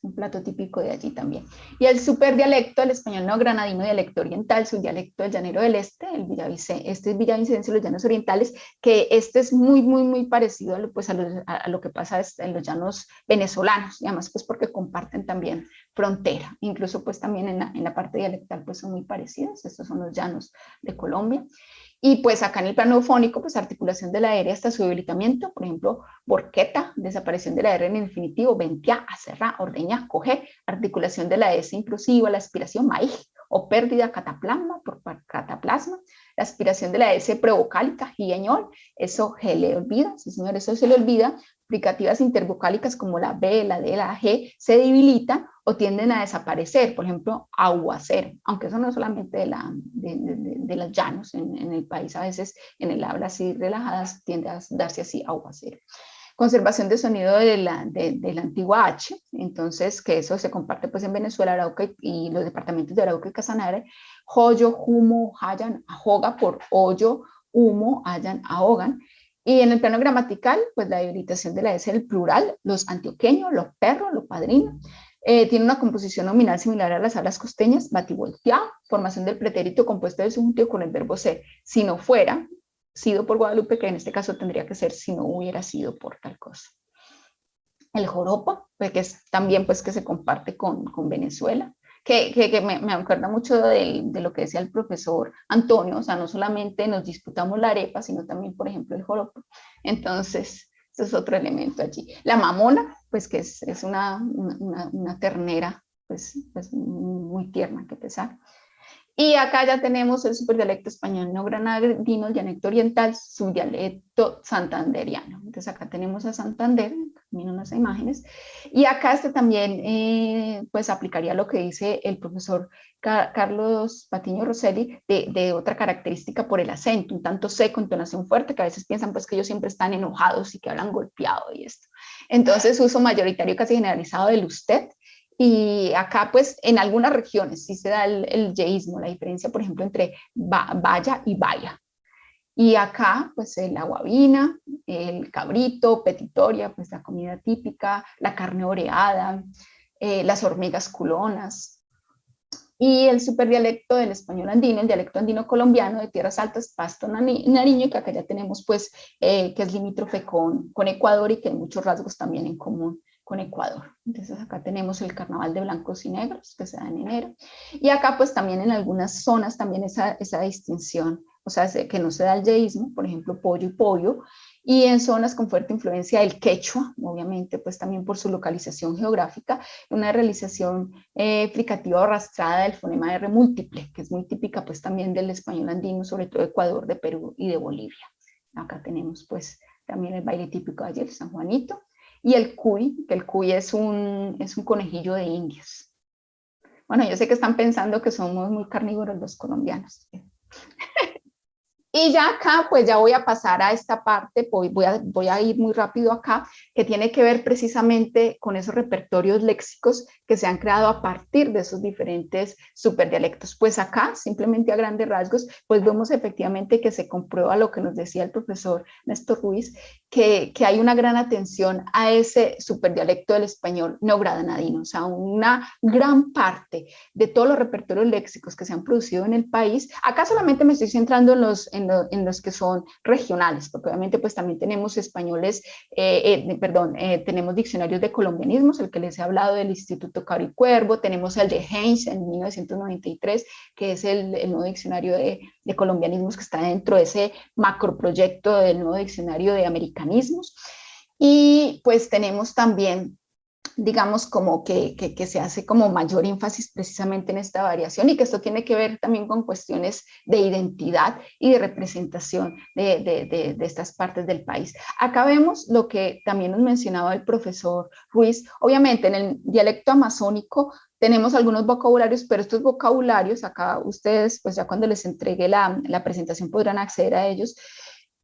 un plato típico de allí también. Y el superdialecto, el español no granadino, dialecto oriental, su dialecto del llanero del este, el villavicense, este es villavicense, los llanos orientales, que este es muy, muy, muy parecido a lo, pues, a lo, a lo que pasa en los llanos venezolanos, y además pues porque comparten también frontera. Incluso pues también en la, en la parte dialectal pues son muy parecidas. Estos son los llanos de Colombia. Y pues acá en el plano fónico, pues articulación de la R hasta su debilitamiento, por ejemplo, borqueta, desaparición de la R en el infinitivo, ventia, acerra, ordeña, coge, articulación de la S inclusiva, la aspiración, maíz, o pérdida cataplasma por cataplasma, la aspiración de la S prevocálica, giañol, eso se le olvida, sí señor, eso se le olvida, aplicativas intervocálicas como la B, la D, la G, se debilitan o tienden a desaparecer, por ejemplo, aguacero, aunque eso no es solamente de, la, de, de, los llanos, en, el país a veces en el habla así relajadas tiende a darse así aguacero. Conservación de sonido de la, de, la antigua H, entonces que eso se comparte pues en Venezuela, Arauca y, los departamentos de Arauca y Casanare, joyo, humo, hayan, ahoga por hoyo, humo, hayan, ahogan, y en el plano gramatical, pues la debilitación de la S el plural, los antioqueños, los perros, los padrinos, eh, tiene una composición nominal similar a las hablas costeñas, bativolteado, formación del pretérito compuesto del subjuntivo con el verbo ser. Si no fuera, sido por Guadalupe, que en este caso tendría que ser si no hubiera sido por tal cosa. El joropo, pues, que es también pues que se comparte con, con Venezuela, que, que, me, me, acuerda mucho de, de, lo que decía el profesor Antonio, o sea, no solamente nos disputamos la arepa, sino también, por ejemplo, el joropo. Entonces, eso es otro elemento allí. La mamona, pues que es, es una, una, una, ternera, pues, pues muy tierna, que pesar. Y acá ya tenemos el superdialecto español no granadino, el dialecto oriental, subdialecto santanderiano. Entonces acá tenemos a Santander, miren unas imágenes. Y acá este también eh, pues aplicaría lo que dice el profesor Carlos Patiño Rosselli de, de, otra característica por el acento, un tanto seco, entonación fuerte, que a veces piensan pues que ellos siempre están enojados y que hablan golpeado y esto. Entonces uso mayoritario casi generalizado del usted, y acá, pues, en algunas regiones sí se da el, el yeísmo, la diferencia, por ejemplo, entre vaya y vaya. Y acá, pues, el guabina, el cabrito, petitoria, pues, la comida típica, la carne oreada, eh, las hormigas culonas. Y el superdialecto del español andino, el dialecto andino colombiano de tierras altas, Pasto, Nariño, que acá ya tenemos, pues, eh, que es limítrofe con, con Ecuador y que hay muchos rasgos también en común con Ecuador. Entonces acá tenemos el carnaval de blancos y negros que se da en enero. Y acá pues también en algunas zonas también esa, esa distinción, o sea, que no se da el yeísmo, por ejemplo, pollo y pollo, y en zonas con fuerte influencia del quechua, obviamente pues también por su localización geográfica, una realización eh, explicativa arrastrada del fonema R múltiple, que es muy típica pues también del español andino, sobre todo de Ecuador, de Perú y de Bolivia. Acá tenemos pues también el baile típico de ayer, San Juanito, y el cuy, que el cuy es un, es un conejillo de indias. Bueno, yo sé que están pensando que somos muy carnívoros los colombianos. Y ya acá, pues ya voy a pasar a esta parte, voy, voy, a, voy a ir muy rápido acá, que tiene que ver precisamente con esos repertorios léxicos que se han creado a partir de esos diferentes superdialectos. Pues acá, simplemente a grandes rasgos, pues vemos efectivamente que se comprueba lo que nos decía el profesor Néstor Ruiz, que, que hay una gran atención a ese superdialecto del español no granadino, o sea, una gran parte de todos los repertorios léxicos que se han producido en el país, acá solamente me estoy centrando en los en, los que son regionales, porque obviamente pues también tenemos españoles, eh, eh, perdón, eh, tenemos diccionarios de colombianismos, el que les he hablado del Instituto Caro Cuervo, tenemos el de Heinz en 1993, que es el, el nuevo diccionario de, de colombianismos que está dentro de ese macroproyecto del nuevo diccionario de americanismos. Y pues tenemos también digamos, como que, que, se hace como mayor énfasis precisamente en esta variación y que esto tiene que ver también con cuestiones de identidad y de representación de, de, de, estas partes del país. Acá vemos lo que también nos mencionaba el profesor Ruiz. Obviamente, en el dialecto amazónico tenemos algunos vocabularios, pero estos vocabularios, acá ustedes, pues ya cuando les entregue la, la presentación podrán acceder a ellos,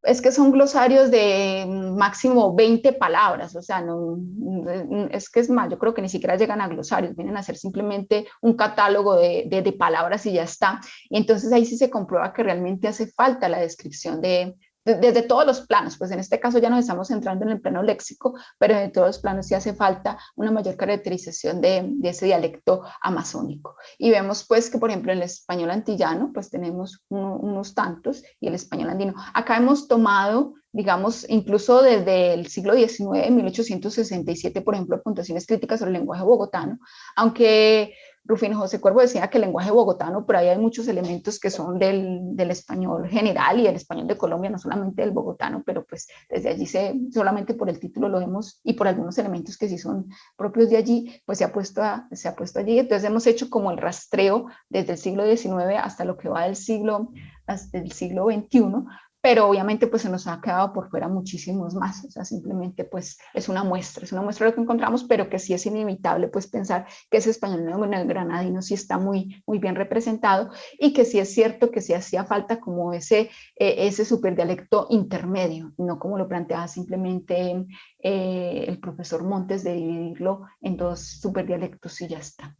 es que son glosarios de máximo 20 palabras, o sea, no, es que es más, yo creo que ni siquiera llegan a glosarios, vienen a ser simplemente un catálogo de, de, palabras y ya está. Y entonces ahí sí se comprueba que realmente hace falta la descripción de, desde todos los planos, pues en este caso ya nos estamos centrando en el plano léxico, pero en todos los planos sí hace falta una mayor caracterización de, ese dialecto amazónico. Y vemos pues que por ejemplo en el español antillano pues tenemos unos tantos y el español andino. Acá hemos tomado digamos, incluso desde el siglo XIX, 1867, por ejemplo, puntuaciones críticas sobre el lenguaje bogotano, aunque Rufino José Cuervo decía que el lenguaje bogotano, pero ahí hay muchos elementos que son del, del, español general y del español de Colombia, no solamente del bogotano, pero pues desde allí se, solamente por el título lo vemos y por algunos elementos que sí son propios de allí, pues se ha puesto, se ha puesto allí. Entonces hemos hecho como el rastreo desde el siglo XIX hasta lo que va del siglo, hasta el siglo XXI, pero obviamente pues se nos ha quedado por fuera muchísimos más, o sea, simplemente pues es una muestra, es una muestra de lo que encontramos, pero que sí es inevitable pues pensar que ese español granadino sí está muy, muy bien representado y que sí es cierto que sí hacía falta como ese, eh, ese superdialecto intermedio, no como lo planteaba simplemente eh, el profesor Montes de dividirlo en dos superdialectos y ya está.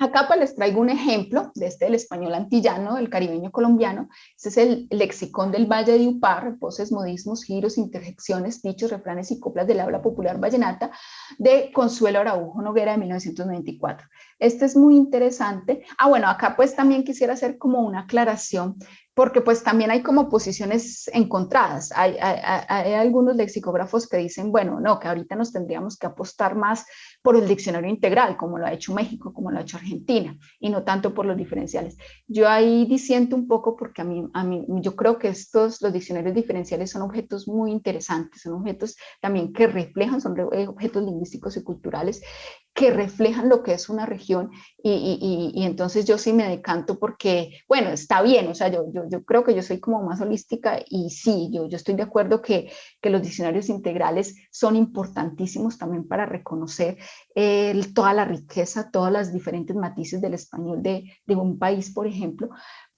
Acá pues les traigo un ejemplo de este del español antillano, el caribeño colombiano. Este es el lexicón del Valle de Upar, voces, modismos, giros, interjecciones, dichos, refranes y coplas del habla popular vallenata de Consuelo Araujo Noguera de 1994. Este es muy interesante. Ah, bueno, acá pues también quisiera hacer como una aclaración porque pues también hay como posiciones encontradas. Hay, algunos lexicógrafos que dicen, bueno, no, que ahorita nos tendríamos que apostar más por el diccionario integral, como lo ha hecho México, como lo ha hecho Argentina, y no tanto por los diferenciales. Yo ahí disiento un poco porque a mí, a mí yo creo que estos, los diccionarios diferenciales son objetos muy interesantes, son objetos también que reflejan, son objetos lingüísticos y culturales que reflejan lo que es una región y, y, entonces yo sí me decanto porque, bueno, está bien, o sea, yo, yo, yo, creo que yo soy como más holística y sí, yo, yo estoy de acuerdo que, que los diccionarios integrales son importantísimos también para reconocer toda la riqueza, todas las diferentes matices del español de, de un país, por ejemplo,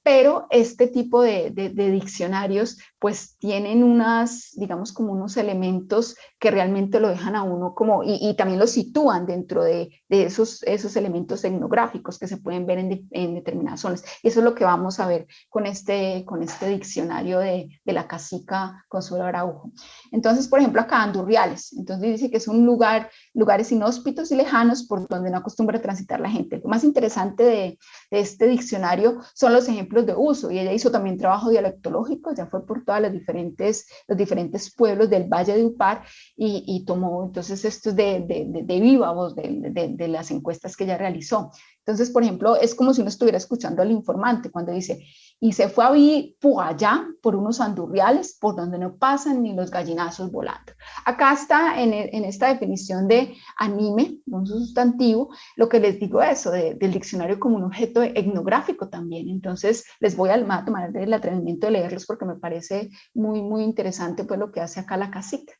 pero este tipo de, diccionarios pues tienen unas, digamos como unos elementos que realmente lo dejan a uno como, y, también lo sitúan dentro de, esos, esos elementos etnográficos que se pueden ver en, determinadas zonas. Y eso es lo que vamos a ver con este, con este diccionario de, la cacica Consuelo Araujo. Entonces, por ejemplo, acá Andurriales, entonces dice que es un lugar, lugares inhóspitos y lejanos por donde no acostumbra transitar la gente. Lo más interesante de este diccionario son los ejemplos de uso y ella hizo también trabajo dialectológico, ya fue por todas las diferentes, los diferentes pueblos del Valle de Upar y, tomó entonces estos de, de, de, de viva voz de, las encuestas que ella realizó. Entonces, por ejemplo, es como si uno estuviera escuchando al informante cuando dice, y se fue a vivir por allá, por unos andurriales, por donde no pasan ni los gallinazos volando. Acá está en, en esta definición de anime, un sustantivo, lo que les digo eso, del diccionario como un objeto etnográfico también. Entonces, les voy a tomar el atrevimiento de leerlos porque me parece muy, muy interesante pues lo que hace acá la casita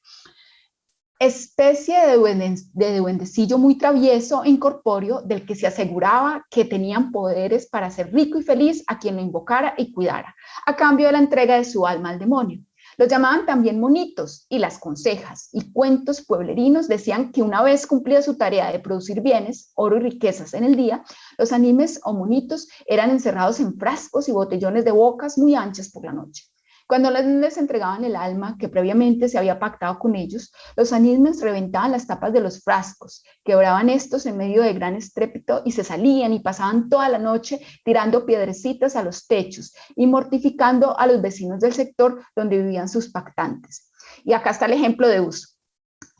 especie de, duendecillo muy travieso e incorpóreo del que se aseguraba que tenían poderes para hacer rico y feliz a quien lo invocara y cuidara, a cambio de la entrega de su alma al demonio. Los llamaban también monitos y las consejas y cuentos pueblerinos decían que una vez cumplida su tarea de producir bienes, oro y riquezas en el día, los animes o monitos eran encerrados en frascos y botellones de bocas muy anchas por la noche. Cuando les entregaban el alma que previamente se había pactado con ellos, los anismes reventaban las tapas de los frascos, quebraban estos en medio de gran estrépito y se salían y pasaban toda la noche tirando piedrecitas a los techos y mortificando a los vecinos del sector donde vivían sus pactantes. Y acá está el ejemplo de uso.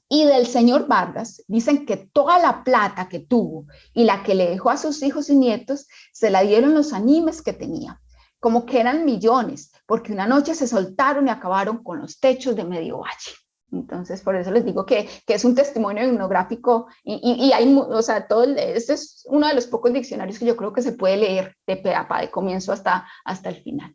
Y del señor Vargas dicen que toda la plata que tuvo y la que le dejó a sus hijos y nietos se la dieron los animes que tenía como que eran millones, porque una noche se soltaron y acabaron con los techos de medio valle. Entonces, por eso les digo que, que es un testimonio etnográfico y, y, hay, o sea, todo, este es uno de los pocos diccionarios que yo creo que se puede leer de peapa, de comienzo hasta, hasta el final.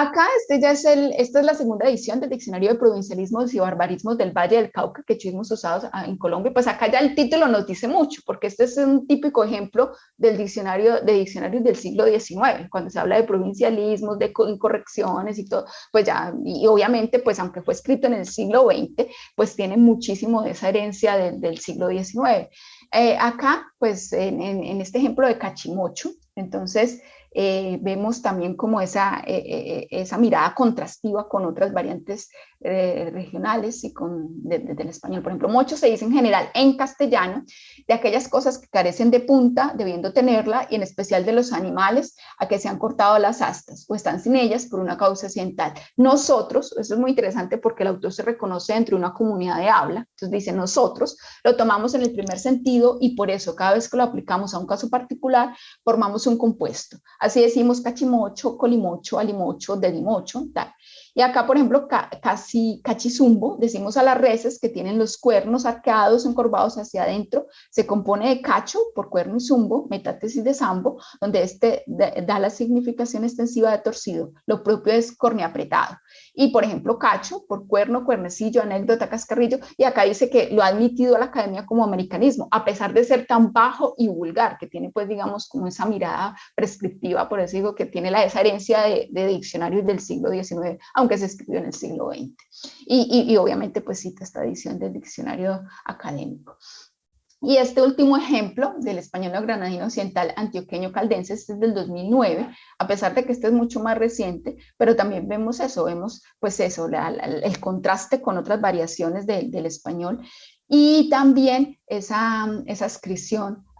Acá este ya es el, esta es la segunda edición del Diccionario de Provincialismos y Barbarismos del Valle del Cauca que tuvimos usados ah, en Colombia. Pues acá ya el título nos dice mucho, porque este es un típico ejemplo del diccionario de diccionarios del siglo XIX, cuando se habla de provincialismos, de incorrecciones y todo, pues ya, y obviamente, pues aunque fue escrito en el siglo XX, pues tiene muchísimo de esa herencia del siglo XIX. Eh, acá, pues en, en, este ejemplo de Cachimocho, entonces eh, vemos también como esa, eh, eh, esa mirada contrastiva con otras variantes regionales y con del español. Por ejemplo, mucho se dice en general en castellano de aquellas cosas que carecen de punta, debiendo tenerla, y en especial de los animales a que se han cortado las astas o están sin ellas por una causa accidental. Nosotros, eso es muy interesante porque el autor se reconoce entre una comunidad de habla, entonces dice nosotros, lo tomamos en el primer sentido y por eso cada vez que lo aplicamos a un caso particular, formamos un compuesto. Así decimos cachimocho, colimocho, alimocho, dedimocho, tal. Y acá, por ejemplo, casi cachizumbo, decimos a las reses que tienen los cuernos arqueados, encorvados hacia adentro, se compone de cacho por cuerno y zumbo, metátesis de sambo, donde este da la significación extensiva de torcido. Lo propio es corneapretado. Y, por ejemplo, cacho por cuerno, cuernecillo, anécdota, cascarrillo. Y acá dice que lo ha admitido a la academia como americanismo, a pesar de ser tan bajo y vulgar, que tiene, pues, digamos, como esa mirada prescriptiva, por eso digo que tiene la, esa herencia de, diccionarios del siglo XIX, aunque que se escribió en el siglo XX. Y, obviamente pues cita esta edición del diccionario académico. Y este último ejemplo del español granadino occidental antioqueño caldense este es del 2009, a pesar de que este es mucho más reciente, pero también vemos eso, vemos pues eso, el contraste con otras variaciones del español y también esa, esa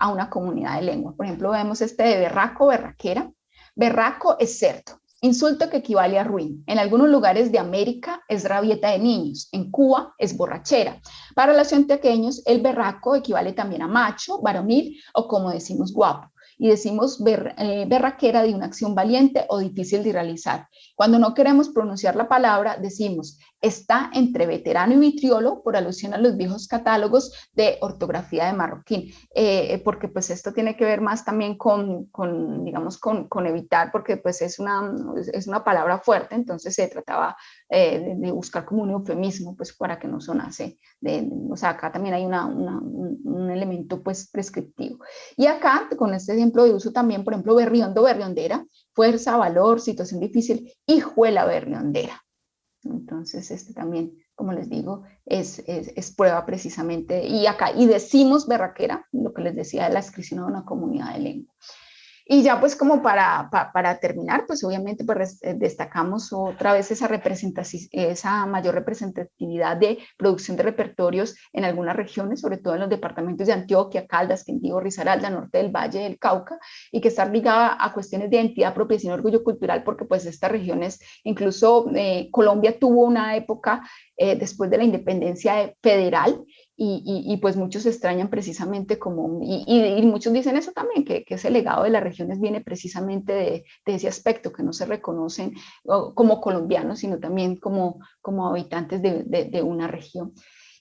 a una comunidad de lengua. Por ejemplo, vemos este de berraco, berraquera. Berraco es cerdo, Insulto que equivale a ruin. En algunos lugares de América es rabieta de niños, en Cuba es borrachera. Para los antioqueños, el berraco equivale también a macho, varonil o como decimos guapo y decimos eh, berraquera de una acción valiente o difícil de realizar. Cuando no queremos pronunciar la palabra, decimos está entre veterano y vitriolo por alusión a los viejos catálogos de ortografía de marroquín, eh, porque pues esto tiene que ver más también con, digamos, con, evitar, porque pues es una, es una palabra fuerte, entonces se trataba eh, de, buscar como un eufemismo, pues para que no sonase, o sea, acá también hay una, un, un, elemento pues prescriptivo. Y acá, con este ejemplo de uso también, por ejemplo, berriondo, berriondera, fuerza, valor, situación difícil, hijuela berriondera. Entonces, este también, como les digo, es, es, prueba precisamente, y acá, y decimos berraquera, lo que les decía de la inscripción a una comunidad de lengua. Y ya pues como para, para, terminar, pues obviamente pues eh, destacamos otra vez esa, esa mayor representatividad de producción de repertorios en algunas regiones, sobre todo en los departamentos de Antioquia, Caldas, Quindío, Risaralda, Norte del Valle, del Cauca, y que está ligada a cuestiones de identidad, apropiación y orgullo cultural, porque pues estas regiones, incluso eh, Colombia tuvo una época eh, después de la independencia federal y, pues muchos extrañan precisamente como, y, muchos dicen eso también, que, que, ese legado de las regiones viene precisamente de, ese aspecto, que no se reconocen como colombianos, sino también como, como habitantes de, de una región.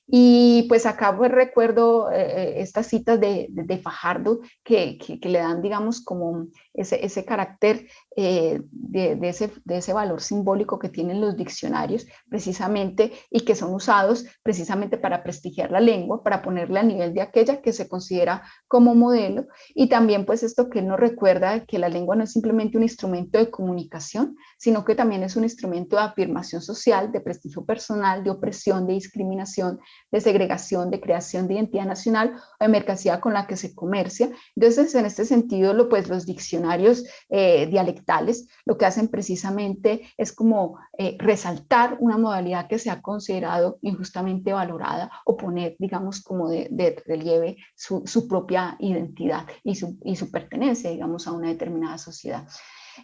Y pues acá pues recuerdo eh, eh, estas citas de, de, Fajardo que, que, le dan, digamos, como ese, ese carácter eh, de, de, ese, de, ese, valor simbólico que tienen los diccionarios precisamente y que son usados precisamente para prestigiar la lengua, para ponerle a nivel de aquella que se considera como modelo y también pues esto que nos recuerda que la lengua no es simplemente un instrumento de comunicación, sino que también es un instrumento de afirmación social, de prestigio personal, de opresión, de discriminación, de segregación, de creación de identidad nacional o de mercancía con la que se comercia. Entonces, en este sentido, lo, pues, los diccionarios eh, dialectales lo que hacen precisamente es como eh, resaltar una modalidad que se ha considerado injustamente valorada o poner, digamos, como de, relieve su, su, propia identidad y su, y su pertenencia, digamos, a una determinada sociedad.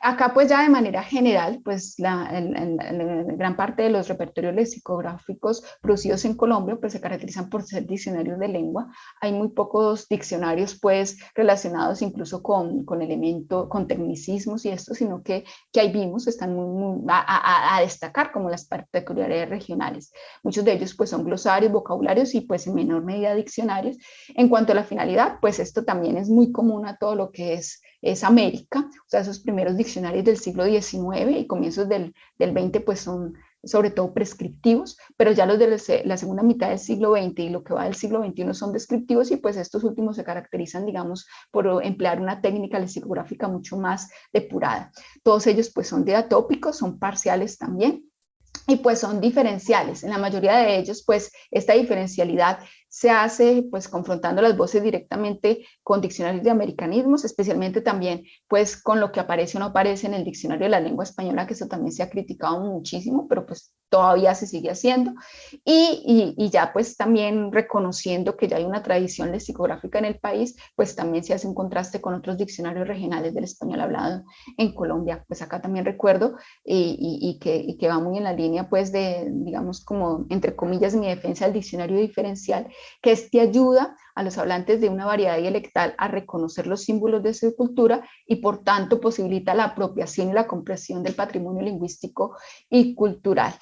Acá pues ya de manera general, pues la, gran parte de los repertorios lexicográficos producidos en Colombia pues se caracterizan por ser diccionarios de lengua. Hay muy pocos diccionarios pues relacionados incluso con, con elementos, con tecnicismos y esto, sino que, que ahí vimos están muy, a, a, destacar como las peculiaridades regionales. Muchos de ellos pues son glosarios, vocabularios y pues en menor medida diccionarios. En cuanto a la finalidad, pues esto también es muy común a todo lo que es es América, o sea, esos primeros diccionarios del siglo XIX y comienzos del, del XX pues son sobre todo prescriptivos, pero ya los de la segunda mitad del siglo XX y lo que va del siglo XXI son descriptivos y pues estos últimos se caracterizan, digamos, por emplear una técnica lexicográfica mucho más depurada. Todos ellos pues son diatópicos, son parciales también, y pues son diferenciales. En la mayoría de ellos, pues esta diferencialidad se hace pues confrontando las voces directamente con diccionarios de americanismos, especialmente también pues con lo que aparece o no aparece en el diccionario de la lengua española, que eso también se ha criticado muchísimo, pero pues todavía se sigue haciendo, y, y, ya pues también reconociendo que ya hay una tradición lexicográfica en el país, pues también se hace un contraste con otros diccionarios regionales del español hablado en Colombia, pues acá también recuerdo y, y que, que va muy en la línea pues de, digamos como entre comillas, mi defensa del diccionario diferencial, que este ayuda a los hablantes de una variedad dialectal a reconocer los símbolos de su cultura y por tanto posibilita la apropiación y la comprensión del patrimonio lingüístico y cultural.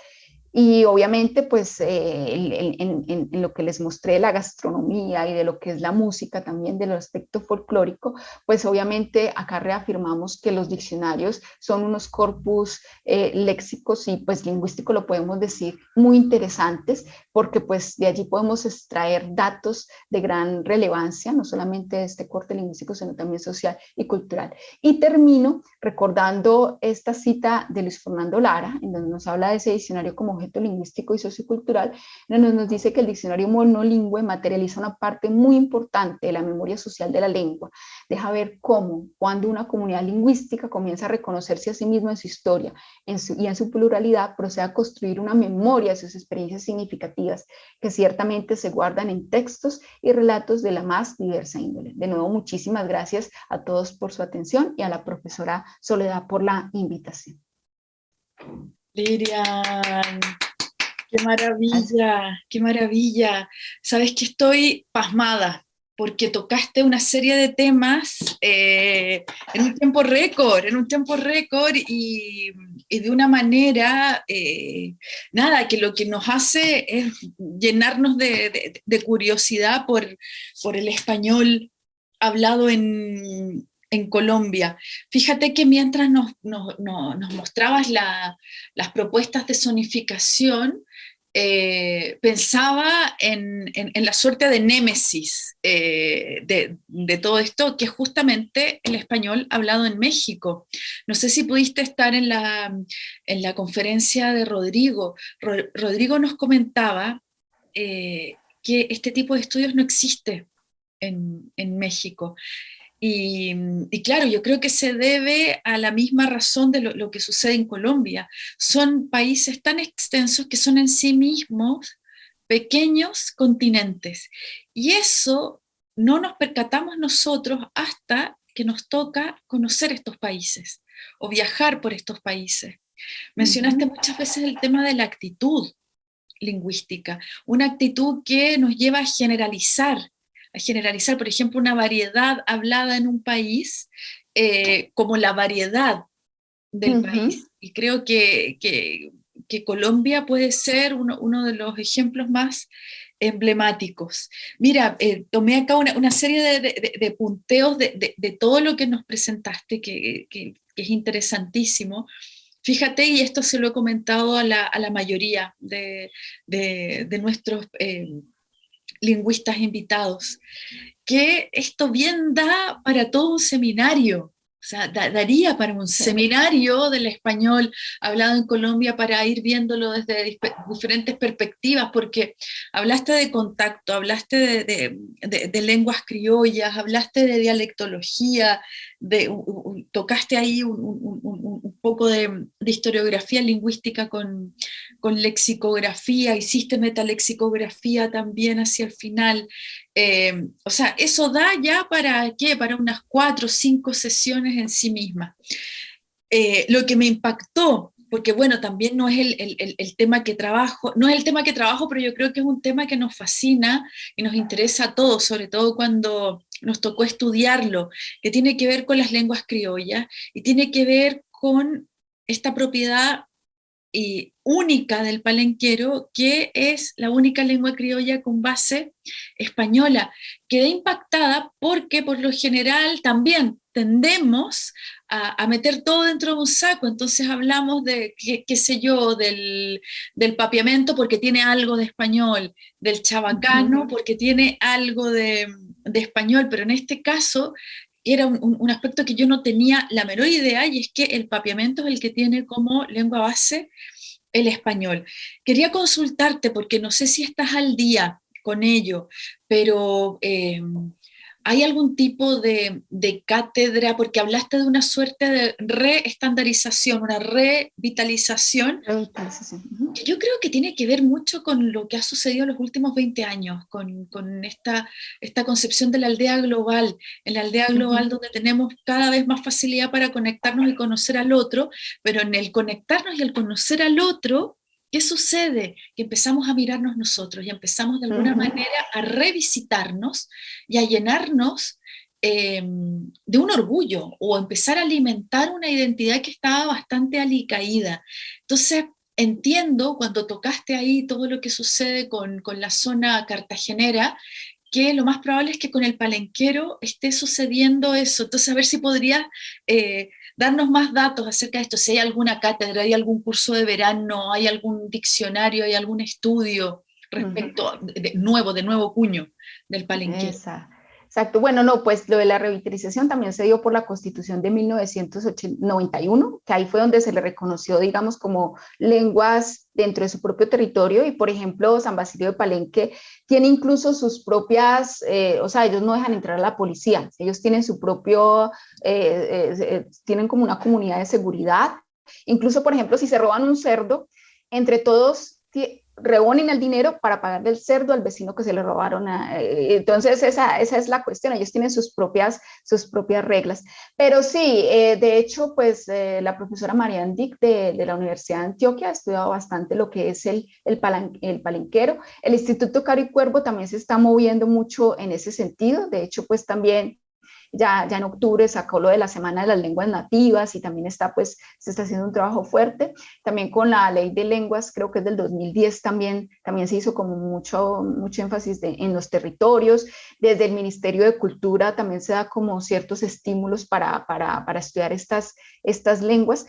Y obviamente, pues eh, en, lo que les mostré de la gastronomía y de lo que es la música también, del aspecto folclórico, pues obviamente acá reafirmamos que los diccionarios son unos corpus eh, léxicos y pues lingüístico lo podemos decir muy interesantes, porque pues de allí podemos extraer datos de gran relevancia, no solamente de este corte lingüístico, sino también social y cultural. Y termino recordando esta cita de Luis Fernando Lara, en donde nos habla de ese diccionario como objeto lingüístico y sociocultural, nos, dice que el diccionario monolingüe materializa una parte muy importante de la memoria social de la lengua. Deja ver cómo, cuando una comunidad lingüística comienza a reconocerse a sí misma en su historia y en su pluralidad, procede a construir una memoria de sus experiencias significativas que ciertamente se guardan en textos y relatos de la más diversa índole. De nuevo, muchísimas gracias a todos por su atención y a la profesora Soledad por la invitación. Lirian, qué maravilla, qué maravilla. Sabes que estoy pasmada porque tocaste una serie de temas eh, en un tiempo récord, en un tiempo récord y, de una manera, eh, nada, que lo que nos hace es llenarnos de, curiosidad por, por el español hablado en, en Colombia. Fíjate que mientras nos, mostrabas las propuestas de zonificación, eh, pensaba en, la suerte de némesis eh, de, todo esto, que es justamente el español hablado en México. No sé si pudiste estar en la, en la conferencia de Rodrigo. Rodrigo nos comentaba eh, que este tipo de estudios no existe en México. Y, claro, yo creo que se debe a la misma razón de lo, que sucede en Colombia. Son países tan extensos que son en sí mismos pequeños continentes. Y eso no nos percatamos nosotros hasta que nos toca conocer estos países o viajar por estos países. Mencionaste muchas veces el tema de la actitud lingüística, una actitud que nos lleva a generalizar, a generalizar, por ejemplo, una variedad hablada en un país eh, como la variedad del país. Y creo que, que, Colombia puede ser uno, uno, de los ejemplos más emblemáticos. Mira, eh, tomé acá una, una serie de, de, punteos de, de, todo lo que nos presentaste, que, que, es interesantísimo. Fíjate, y esto se lo he comentado a la, a la mayoría de, nuestros eh, lingüistas invitados, que esto bien da para todo un seminario, o sea, daría para un seminario del español hablado en Colombia para ir viéndolo desde diferentes perspectivas, porque hablaste de contacto, hablaste de, lenguas criollas, hablaste de dialectología, de, tocaste ahí un, poco de, historiografía lingüística con, lexicografía, hiciste metalexicografía también hacia el final, eh, o sea, eso da ya para qué, para unas cuatro o cinco sesiones en sí misma. Eh, lo que me impactó, porque bueno, también no es el, tema que trabajo, no es el tema que trabajo, pero yo creo que es un tema que nos fascina y nos interesa a todos, sobre todo cuando nos tocó estudiarlo, que tiene que ver con las lenguas criollas y tiene que ver con esta propiedad y única del palenquero, que es la única lengua criolla con base española. Quedé impactada porque por lo general también tendemos a, meter todo dentro de un saco, entonces hablamos de, qué, sé yo, del, del, papiamento porque tiene algo de español, del chabacano porque tiene algo de, de español, pero en este caso era un, aspecto que yo no tenía la menor idea, y es que el papiamento es el que tiene como lengua base el español. Quería consultarte, porque no sé si estás al día con ello, pero em, ¿hay algún tipo de, cátedra? Porque hablaste de una suerte de reestandarización, una revitalización, que yo creo que tiene que ver mucho con lo que ha sucedido en los últimos 20 años, con, esta, esta, concepción de la aldea global, en la aldea global donde tenemos cada vez más facilidad para conectarnos y conocer al otro, pero en el conectarnos y el conocer al otro, ¿Qué sucede? Que empezamos a mirarnos nosotros y empezamos de alguna manera a revisitarnos y a llenarnos em, de un orgullo o empezar a alimentar una identidad que estaba bastante alicaída. Entonces, entiendo cuando tocaste ahí todo lo que sucede con, la zona cartagenera, que lo más probable es que con el palenquero esté sucediendo eso. Entonces, a ver si podrías eh, darnos más datos acerca de esto, si hay alguna cátedra, hay algún curso de verano, hay algún diccionario, hay algún estudio respecto de, nuevo, de nuevo cuño del palenque. Exacto, bueno, no, pues lo de la revitalización también se dio por la constitución de 1991, que ahí fue donde se le reconoció, digamos, como lenguas dentro de su propio territorio. Y, por ejemplo, San Basilio de Palenque tiene incluso sus propias, eh, o sea, ellos no dejan entrar a la policía, ellos tienen su propio, eh, eh, tienen como una comunidad de seguridad, incluso, por ejemplo, si se roban un cerdo, entre todos rebonen el dinero para pagarle el cerdo al vecino que se le robaron. Eh, entonces, esa, esa, es la cuestión. Ellos tienen sus propias, sus propias reglas. Pero sí, eh, de hecho, pues eh, la profesora Marian Dick de, de, la Universidad de Antioquia ha estudiado bastante lo que es el, el, el palenquero. El Instituto Caro y Cuervo también se está moviendo mucho en ese sentido. De hecho, pues también ya, ya en octubre sacó lo de la Semana de las Lenguas Nativas y también está, pues, se está haciendo un trabajo fuerte. También con la Ley de Lenguas, creo que es del 2010 también, también se hizo como mucho, mucho énfasis en los territorios. Desde el Ministerio de Cultura también se da como ciertos estímulos para, para, para estudiar estas, estas lenguas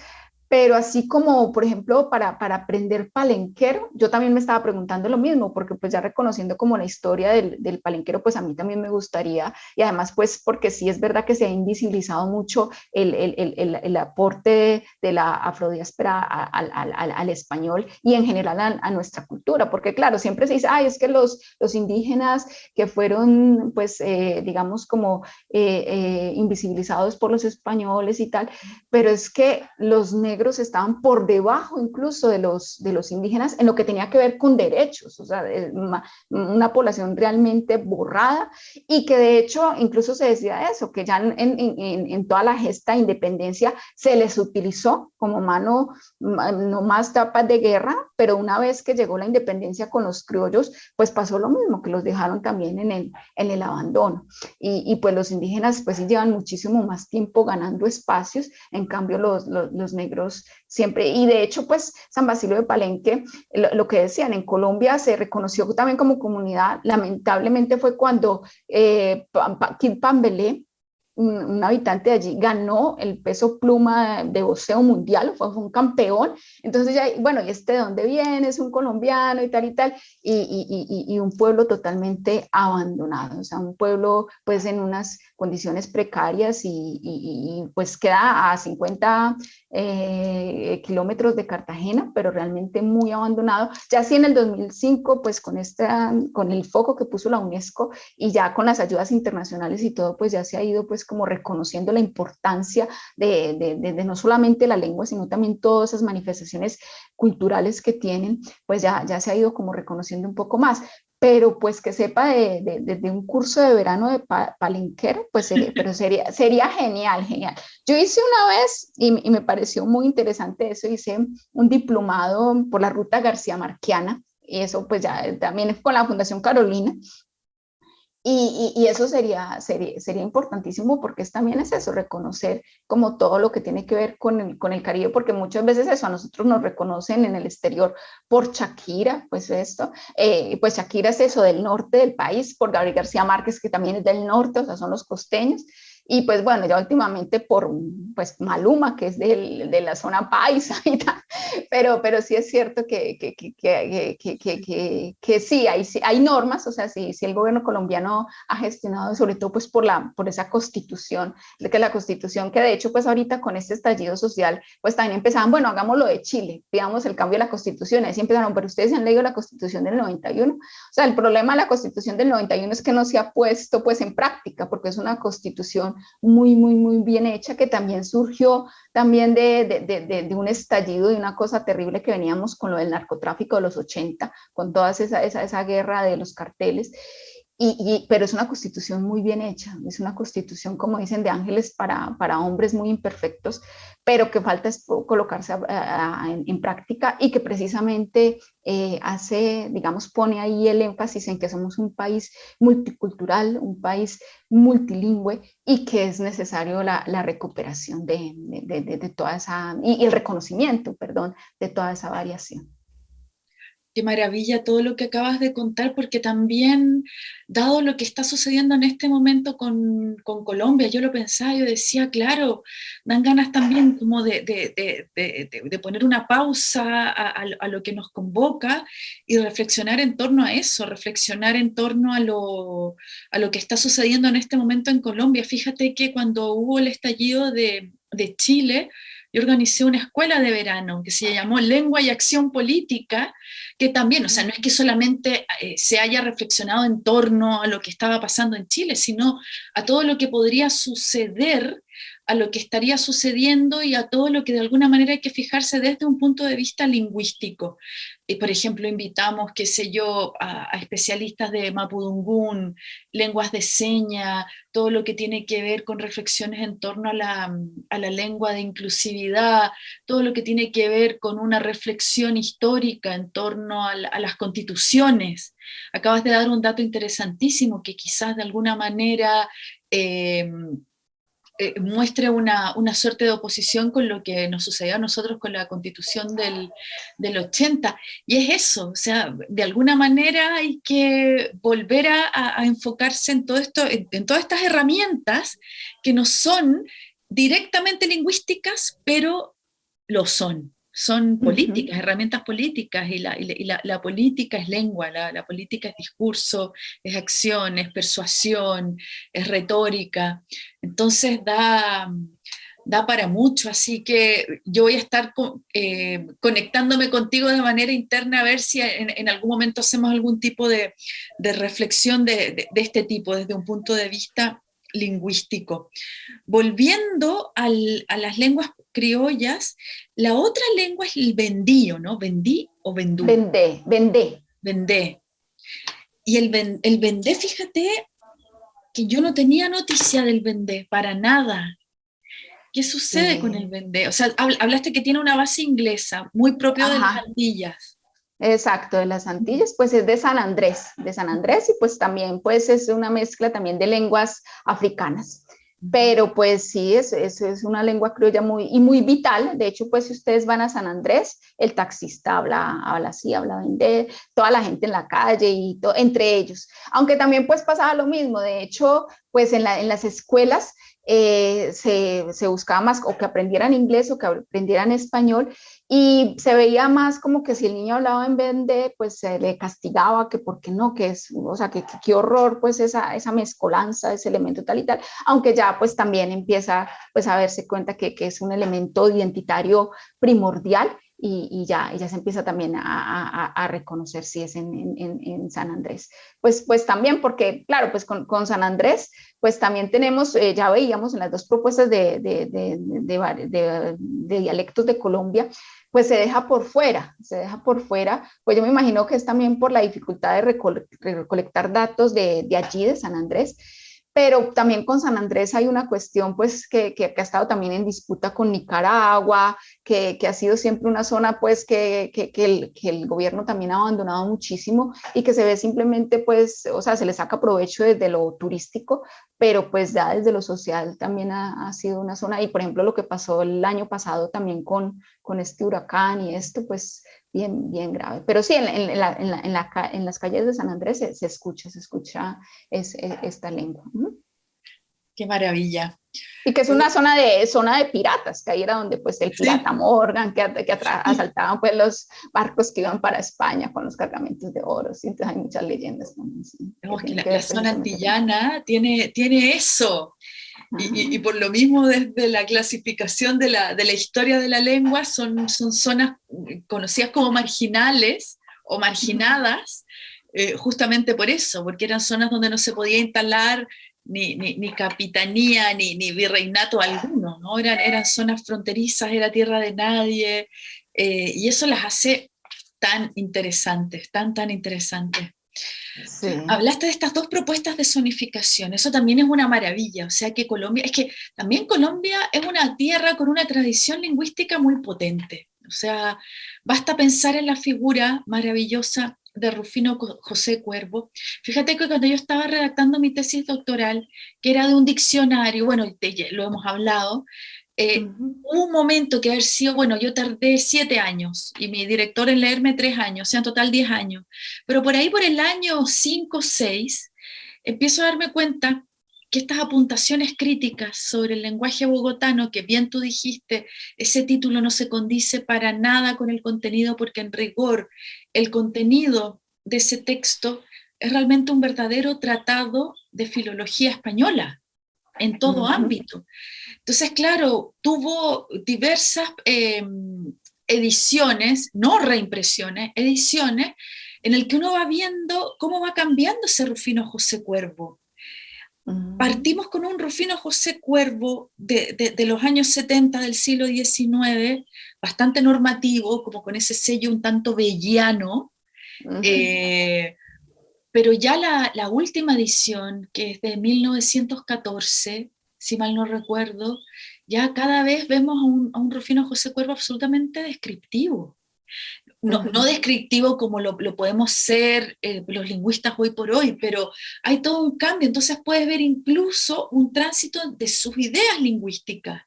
pero así como, por ejemplo, para, para aprender palenquero, yo también me estaba preguntando lo mismo, porque pues ya reconociendo como la historia del, del, palenquero, pues a mí también me gustaría, y además pues porque sí es verdad que se ha invisibilizado mucho el, el, el, el aporte de la afrodiáspora al, al, al, español y en general a, nuestra cultura, porque claro, siempre se dice, ay, es que los, los indígenas que fueron, pues, eh, digamos, como eh, eh, invisibilizados por los españoles y tal, pero es que los negros estaban por debajo incluso de los, de los indígenas en lo que tenía que ver con derechos, o sea, una, población realmente borrada y que de hecho incluso se decía eso, que ya en, en, en toda la gesta de independencia se les utilizó como mano, no más tapas de guerra, pero una vez que llegó la independencia con los criollos, pues pasó lo mismo, que los dejaron también en el, en el abandono. Y, y pues los indígenas pues sí llevan muchísimo más tiempo ganando espacios, en cambio los, los, los negros siempre, y de hecho, pues San Basilio de Palenque, lo, que decían, en Colombia se reconoció también como comunidad, lamentablemente fue cuando eh, Kid Pambelé, un, habitante de allí ganó el peso pluma de boxeo mundial, fue, un campeón, entonces ya, bueno, ¿y este de dónde viene? Es un colombiano y tal y tal, y, un pueblo totalmente abandonado, o sea, un pueblo pues en unas condiciones precarias y, pues queda a 50 eh, kilómetros de Cartagena, pero realmente muy abandonado. Ya así en el 2005, pues con, esta, con el foco que puso la UNESCO y ya con las ayudas internacionales y todo, pues ya se ha ido pues como reconociendo la importancia de, de, no solamente la lengua, sino también todas esas manifestaciones culturales que tienen, pues ya, ya se ha ido como reconociendo un poco más pero pues que sepa de, de, un curso de verano de palenquero, pues sería, pero sería, sería genial, genial. Yo hice una vez, y, y, me pareció muy interesante eso, hice un diplomado por la ruta García Marquiana, y eso pues ya también con la Fundación Carolina, y, eso sería, sería, sería, importantísimo porque también es eso, reconocer como todo lo que tiene que ver con el, con el Caribe, porque muchas veces eso a nosotros nos reconocen en el exterior por Shakira, pues esto, eh, pues Shakira es eso del norte del país, por Gabriel García Márquez que también es del norte, o sea, son los costeños, y pues bueno, ya últimamente por pues Maluma, que es del, de la zona paisa y tal, pero, pero sí es cierto que, que, que, que, sí, hay, hay normas, o sea, si, si el gobierno colombiano ha gestionado sobre todo pues por, la, por esa constitución, de que la constitución que de hecho pues ahorita con este estallido social pues también empezaban, bueno, hagámoslo de Chile, pidamos el cambio de la constitución, así empezaron, pero ustedes han leído la constitución del 91, o sea, el problema de la constitución del 91 es que no se ha puesto pues en práctica, porque es una constitución muy, muy, muy bien hecha que también surgió también de, de, de, un estallido, de una cosa terrible que veníamos con lo del narcotráfico de los 80, con toda esa, esa, esa guerra de los carteles, y, pero es una constitución muy bien hecha, es una constitución, como dicen, de ángeles para, para hombres muy imperfectos, pero que falta es colocarse en, práctica y que precisamente eh, hace, digamos, pone ahí el énfasis en que somos un país multicultural, un país multilingüe y que es necesario la, recuperación de, de, toda esa, y el reconocimiento, perdón, de toda esa variación. Qué maravilla todo lo que acabas de contar, porque también, dado lo que está sucediendo en este momento con, con Colombia, yo lo pensaba, yo decía, claro, dan ganas también como de, de, de, de poner una pausa a, lo que nos convoca y reflexionar en torno a eso, reflexionar en torno a lo, a lo que está sucediendo en este momento en Colombia. Fíjate que cuando hubo el estallido de, Chile, yo organicé una escuela de verano que se llamó Lengua y Acción Política, que también, o sea, no es que solamente eh, se haya reflexionado en torno a lo que estaba pasando en Chile, sino a todo lo que podría suceder a lo que estaría sucediendo y a todo lo que de alguna manera hay que fijarse desde un punto de vista lingüístico. Y por ejemplo, invitamos, qué sé yo, a, a, especialistas de Mapudungún, lenguas de seña, todo lo que tiene que ver con reflexiones en torno a la, a la lengua de inclusividad, todo lo que tiene que ver con una reflexión histórica en torno a, la, a las constituciones. Acabas de dar un dato interesantísimo que quizás de alguna manera... Eh, eh, muestre una, una, suerte de oposición con lo que nos sucedió a nosotros con la constitución del, del 80. Y es eso, o sea, de alguna manera hay que volver a, enfocarse en, todo esto, en todas estas herramientas que no son directamente lingüísticas, pero lo son son políticas, uh -huh. herramientas políticas, y la, y la, la política es lengua, la, política es discurso, es acción, es persuasión, es retórica, entonces da, da para mucho, así que yo voy a estar eh, conectándome contigo de manera interna a ver si en, en algún momento hacemos algún tipo de, de reflexión de, de, de este tipo, desde un punto de vista lingüístico. Volviendo al, a las lenguas criollas, la otra lengua es el vendío, ¿no? Vendí o vendú. Vendé, vendé. Vendé. Y el, el vendé, fíjate que yo no tenía noticia del vendé, para nada. ¿Qué sucede sí. con el vendé? O sea, hablaste que tiene una base inglesa, muy propio Ajá. de las Antillas. Exacto, de las Antillas, pues es de San Andrés, de San Andrés y pues también pues es una mezcla también de lenguas africanas. Pero pues sí, es, es, es una lengua criolla muy, y muy vital. De hecho, pues si ustedes van a San Andrés, el taxista habla, habla así, habla de toda la gente en la calle y to, entre ellos. Aunque también pues pasaba lo mismo. De hecho, pues en, la, en las escuelas eh, se, se, buscaba más o que aprendieran inglés o que aprendieran español y se veía más como que si el niño hablaba en vez de, pues se le castigaba, que por qué no, que es, o sea, que qué horror, pues esa, esa mezcolanza, ese elemento tal y tal, aunque ya pues también empieza pues a darse cuenta que, que es un elemento identitario primordial y, y, ya, ya se empieza también a, a, a reconocer si es en, en, en, San Andrés. Pues, pues también porque, claro, pues con, con San Andrés, pues también tenemos, eh, ya veíamos en las dos propuestas de, de, de, de, dialectos de Colombia, pues se deja por fuera, se deja por fuera, pues yo me imagino que es también por la dificultad de recolectar datos de, de allí, de San Andrés, pero también con San Andrés hay una cuestión pues que, que, que ha estado también en disputa con Nicaragua, que, que ha sido siempre una zona pues que, el, que el gobierno también ha abandonado muchísimo y que se ve simplemente pues, o sea, se le saca provecho desde lo turístico, pero pues ya desde lo social también ha, ha sido una zona. Y por ejemplo lo que pasó el año pasado también con, con este huracán y esto pues bien, bien grave. Pero sí, en, en, la, en, la, en, la, las calles de San Andrés se, se escucha, se escucha es, es, esta lengua. qué maravilla. Y que es una zona de, zona de piratas, que ahí era donde pues el pirata Morgan, que, que asaltaban pues los barcos que iban para España con los cargamentos de oro, ¿sí? entonces hay muchas leyendas también. la, zona antillana tiene, tiene eso, y, y, por lo mismo desde la clasificación de la, de la historia de la lengua son, son zonas conocidas como marginales o marginadas, eh, justamente por eso, porque eran zonas donde no se podía instalar ni, ni, capitanía, ni, ni, virreinato alguno, ¿no? Eran, eran zonas fronterizas, era tierra de nadie, eh, y eso las hace tan interesantes, tan, tan interesantes. Hablaste de estas dos propuestas de zonificación, eso también es una maravilla, o sea que Colombia, es que también Colombia es una tierra con una tradición lingüística muy potente, o sea, basta pensar en la figura maravillosa de Rufino José Cuervo. Fíjate que cuando yo estaba redactando mi tesis doctoral, que era de un diccionario, bueno, lo hemos hablado, eh, hubo un momento que haber sido, bueno, yo tardé siete años y mi director en leerme tres años, o sea, en total diez años, pero por ahí por el año cinco, seis, empiezo a darme cuenta que estas apuntaciones críticas sobre el lenguaje bogotano, que bien tú dijiste, ese título no se condice para nada con el contenido, porque en rigor el contenido de ese texto es realmente un verdadero tratado de filología española, en todo ámbito. Entonces, claro, tuvo diversas em, ediciones, no reimpresiones, ediciones, en el que uno va viendo cómo va cambiando ese Rufino José Cuervo. Mm. Partimos con un Rufino José Cuervo de, los años 70 del siglo XIX, bastante normativo, como con ese sello un tanto vellano, eh, pero ya la, última edición, que es de 1914, si mal no recuerdo, ya cada vez vemos a un, a un Rufino José Cuervo absolutamente descriptivo. No, descriptivo como lo, podemos ser eh, los lingüistas hoy por hoy, pero hay todo un cambio, entonces puedes ver incluso un tránsito de sus ideas lingüísticas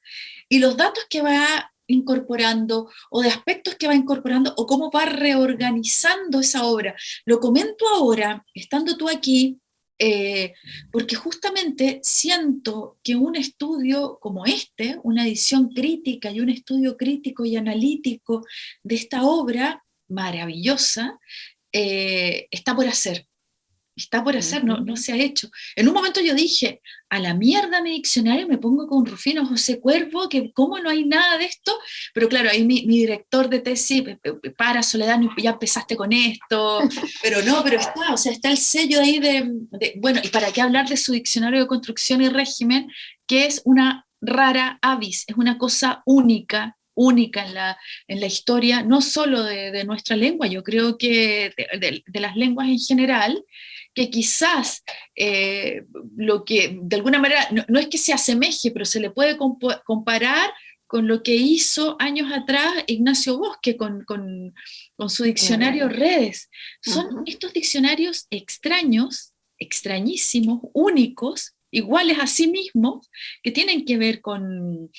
y los datos que va incorporando o de aspectos que va incorporando o cómo va reorganizando esa obra. Lo comento ahora, estando tú aquí, eh, porque justamente siento que un estudio como este, una edición crítica y un estudio crítico y analítico de esta obra, maravillosa, eh, está por hacer. Está por hacer, no, no se ha hecho. En un momento yo dije, a la mierda mi diccionario, me pongo con Rufino José Cuervo, que cómo no hay nada de esto, pero claro, ahí mi, director de tesis, para Soledad, ya empezaste con esto, pero no, pero está, o sea, está el sello ahí de, de, bueno, y para qué hablar de su diccionario de construcción y régimen, que es una rara avis, es una cosa única, única en la, en la historia, no solo de, nuestra lengua, yo creo que de, las lenguas en general, que quizás eh, lo que de alguna manera, no, es que se asemeje, pero se le puede comparar con lo que hizo años atrás Ignacio Bosque con, su diccionario Redes. Son estos diccionarios extraños, extrañísimos, únicos, iguales a sí mismos, que tienen que ver con,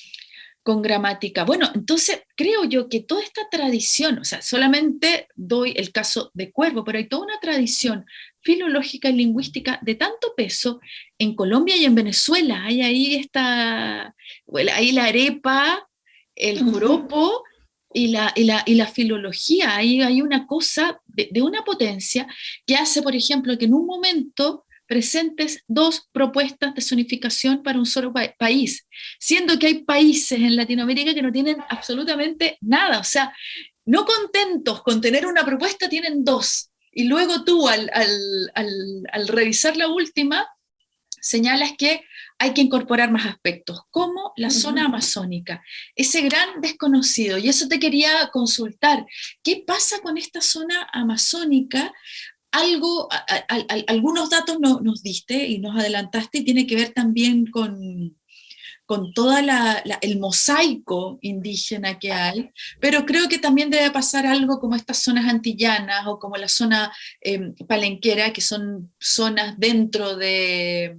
con gramática. Bueno, entonces creo yo que toda esta tradición, o sea, solamente doy el caso de Cuervo, pero hay toda una tradición filológica y lingüística de tanto peso en Colombia y en Venezuela. Hay ahí esta, ahí la arepa, el joropo y la, y la, y la filología. Ahí hay una cosa de, de una potencia que hace, por ejemplo, que en un momento presentes dos propuestas de zonificación para un solo país, siendo que hay países en Latinoamérica que no tienen absolutamente nada, o sea, no contentos con tener una propuesta, tienen dos, y luego tú al, revisar la última, señalas que hay que incorporar más aspectos, como la zona amazónica, ese gran desconocido. Y eso te quería consultar, ¿qué pasa con esta zona amazónica? Algo, algunos datos nos diste y nos adelantaste y tiene que ver también con, con todo el mosaico indígena que hay, pero creo que también debe pasar algo como estas zonas antillanas o como la zona em, palenquera, que son zonas dentro de,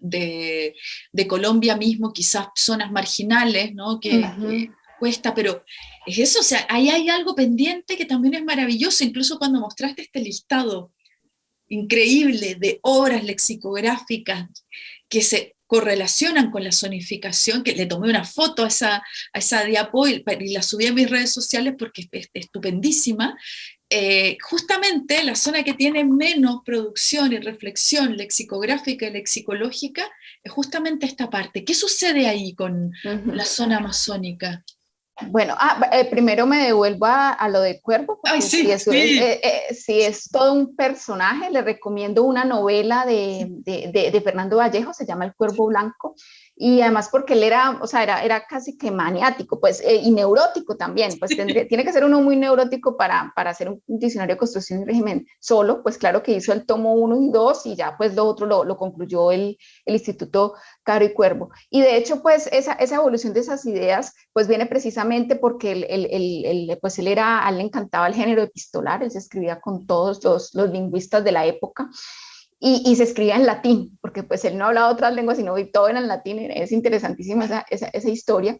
de, Colombia mismo, quizás zonas marginales, ¿no? que, cuesta, pero es eso, o sea, ahí hay algo pendiente que también es maravilloso, incluso cuando mostraste este listado increíble de obras lexicográficas que se correlacionan con la zonificación, que le tomé una foto a esa, a esa diapo y, la subí a mis redes sociales porque es, estupendísima, eh, justamente la zona que tiene menos producción y reflexión lexicográfica y lexicológica es justamente esta parte. ¿Qué sucede ahí con la zona amazónica? Bueno, ah, eh, primero me devuelvo a, lo de Cuervo. Ay, sí, si, es, eh, si, es, todo un personaje, le recomiendo una novela de, de, de Fernando Vallejo, se llama El Cuervo Blanco, y además porque él era, o sea, era, era casi que maniático, pues, eh, y neurótico también, pues tiene que ser uno muy neurótico para, para hacer un, diccionario de construcción y régimen solo, pues claro que hizo el tomo 1 y 2 y ya pues lo otro lo, lo concluyó el, el, Instituto Caro y Cuervo. Y de hecho, pues esa, esa evolución de esas ideas, pues viene precisamente porque él, él, pues, él era, a él le encantaba el género epistolar, él se escribía con todos los, los lingüistas de la época, y, se escribía en latín, porque pues él no hablaba otras lenguas, sino todo era en latín, es interesantísima esa, esa, esa historia.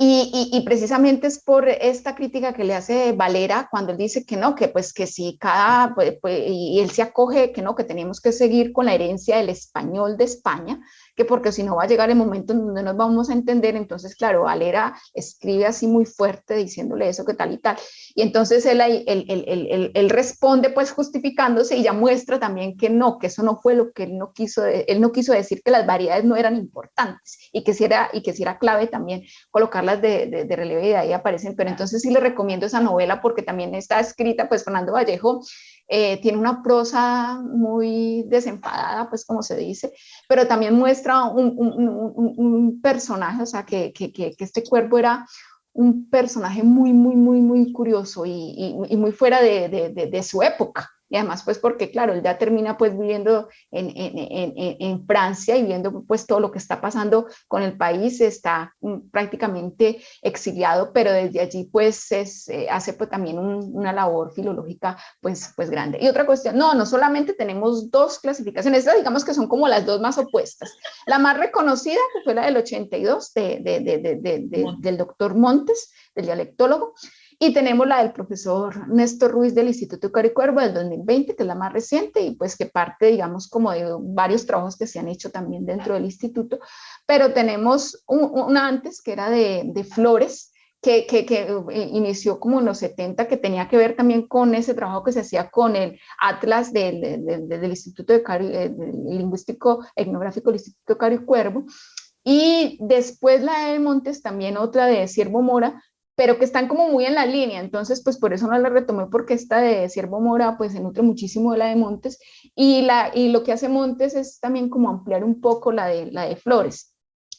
Y, y, precisamente es por esta crítica que le hace Valera cuando él dice que no, que pues que si cada, pues, pues, y él se acoge que no, que tenemos que seguir con la herencia del español de España, que porque si no va a llegar el momento en donde nos vamos a entender, entonces claro, Valera escribe así muy fuerte diciéndole eso que tal y tal, y entonces él, él, él, él, responde pues justificándose y ya muestra también que no, que eso no fue lo que él no quiso, él no quiso decir que las variedades no eran importantes y que si era, y que si era clave también colocarlas de, de, de relieve y de ahí aparecen, pero entonces sí le recomiendo esa novela porque también está escrita, pues Fernando Vallejo eh, tiene una prosa muy desenfadada, pues como se dice, pero también muestra un, personaje, o sea, que, este cuerpo era un personaje muy, muy, muy, muy curioso y, muy fuera de, su época y además pues porque claro, él ya termina pues viviendo en, en, en, Francia y viendo pues todo lo que está pasando con el país, está mm, prácticamente exiliado, pero desde allí pues es, eh, hace pues también una labor filológica pues, pues grande. Y otra cuestión, no, no solamente tenemos dos clasificaciones, estas digamos que son como las dos más opuestas. La más reconocida, que fue la del 82 de, de, de, del doctor Montes, del dialectólogo, y tenemos la del profesor Néstor Ruiz del Instituto Caricuervo del 2020, que es la más reciente y pues que parte, digamos, como de varios trabajos que se han hecho también dentro del instituto. Pero tenemos una antes que era de, Flores, que, eh, inició como en los 70, que tenía que ver también con ese trabajo que se hacía con el Atlas del, del, del Instituto de Cari, eh, Lingüístico Etnográfico del Instituto Cari Cuervo. Y después la de Montes, también otra de Siervo Mora, pero que están como muy en la línea, entonces pues por eso no la retomé porque esta de Siervo Mora pues se nutre muchísimo de la de Montes y, la, y lo que hace Montes es también como ampliar un poco la de, la de Flores.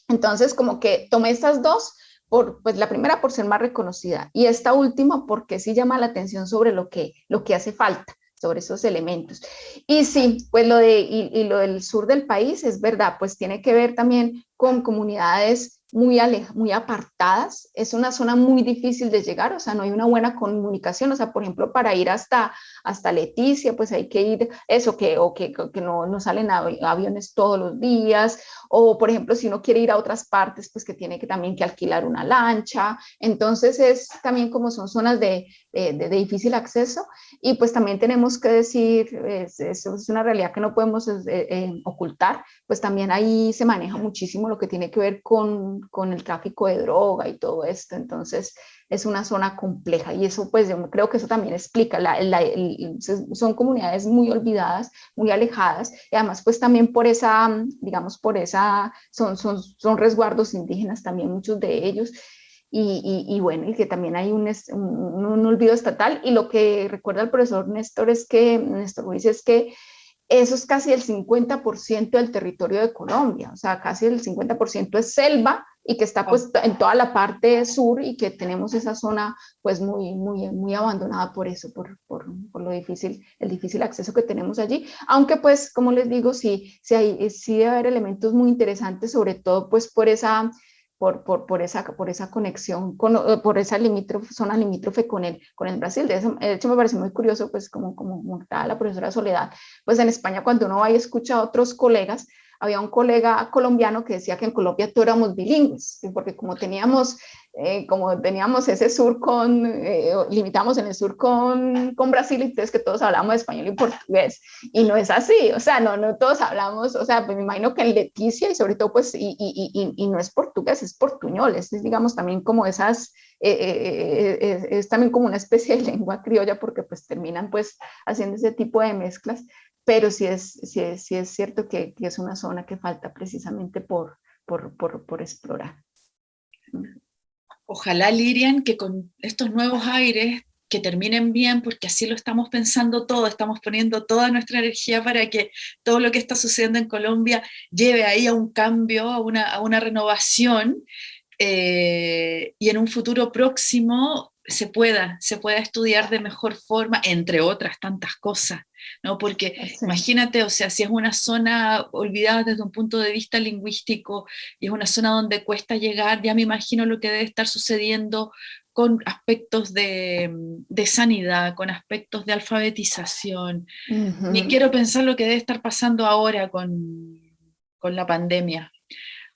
Entonces como que tomé estas dos, por, pues la primera por ser más reconocida y esta última porque sí llama la atención sobre lo que, lo que hace falta sobre esos elementos. Y sí, pues lo, de, y, y lo del sur del país es verdad, pues tiene que ver también con comunidades muy, muy apartadas, es una zona muy difícil de llegar, o sea, no hay una buena comunicación, o sea, por ejemplo, para ir hasta, hasta Leticia, pues hay que ir, eso, que, o que, que no, no salen aviones todos los días, o por ejemplo, si uno quiere ir a otras partes, pues que tiene que también que alquilar una lancha, entonces es también como son zonas de, de, difícil acceso, y pues también tenemos que decir, eso es, una realidad que no podemos eh, eh, ocultar, pues también ahí se maneja muchísimo lo que tiene que ver con con, el tráfico de droga y todo esto, entonces es una zona compleja y eso pues yo creo que eso también explica, la, son comunidades muy olvidadas, muy alejadas y además pues también por esa, digamos por esa, son, son, son resguardos indígenas también muchos de ellos y, y, bueno, y que también hay un, un, un, olvido estatal. Y lo que recuerda el profesor Néstor es que, Néstor dice es que eso es casi el 50% del territorio de Colombia, o sea, casi el 50% es selva y que está pues en toda la parte sur y que tenemos esa zona pues muy, muy, muy abandonada por eso, por, por, por lo difícil, el difícil acceso que tenemos allí, aunque pues como les digo, sí, sí, hay, sí debe haber elementos muy interesantes, sobre todo pues por esa por, por, por, esa, por esa conexión, con, eh, por esa limítrofe, zona limítrofe con el, con el Brasil. De, hecho, me parece muy curioso, pues como, como, como la profesora Soledad, pues en España cuando uno va y escucha a otros colegas, había un colega colombiano que decía que en Colombia todos éramos bilingües, porque como teníamos eh, como teníamos ese sur con, eh, limitamos en el sur con, con Brasil, entonces que todos hablamos español y portugués, y no es así, o sea, no, no todos hablamos, o sea, pues me imagino que en Leticia y sobre todo pues, y, y, y, no es portugués, es portuñol, es digamos también como esas, eh, es también como una especie de lengua criolla porque pues terminan pues haciendo ese tipo de mezclas, pero sí es, sí es, sí es cierto que, es una zona que falta precisamente por, por, por, por explorar. Ojalá, Lirian, que con estos nuevos aires que terminen bien, porque así lo estamos pensando todo, estamos poniendo toda nuestra energía para que todo lo que está sucediendo en Colombia lleve ahí a un cambio, a una, a una renovación, eh, y en un futuro próximo se pueda, se pueda estudiar de mejor forma, entre otras tantas cosas. ¿No? Porque imagínate, o sea, si es una zona olvidada desde un punto de vista lingüístico y es una zona donde cuesta llegar, ya me imagino lo que debe estar sucediendo con aspectos de, de sanidad, con aspectos de alfabetización. Ni quiero pensar lo que debe estar pasando ahora con, con la pandemia.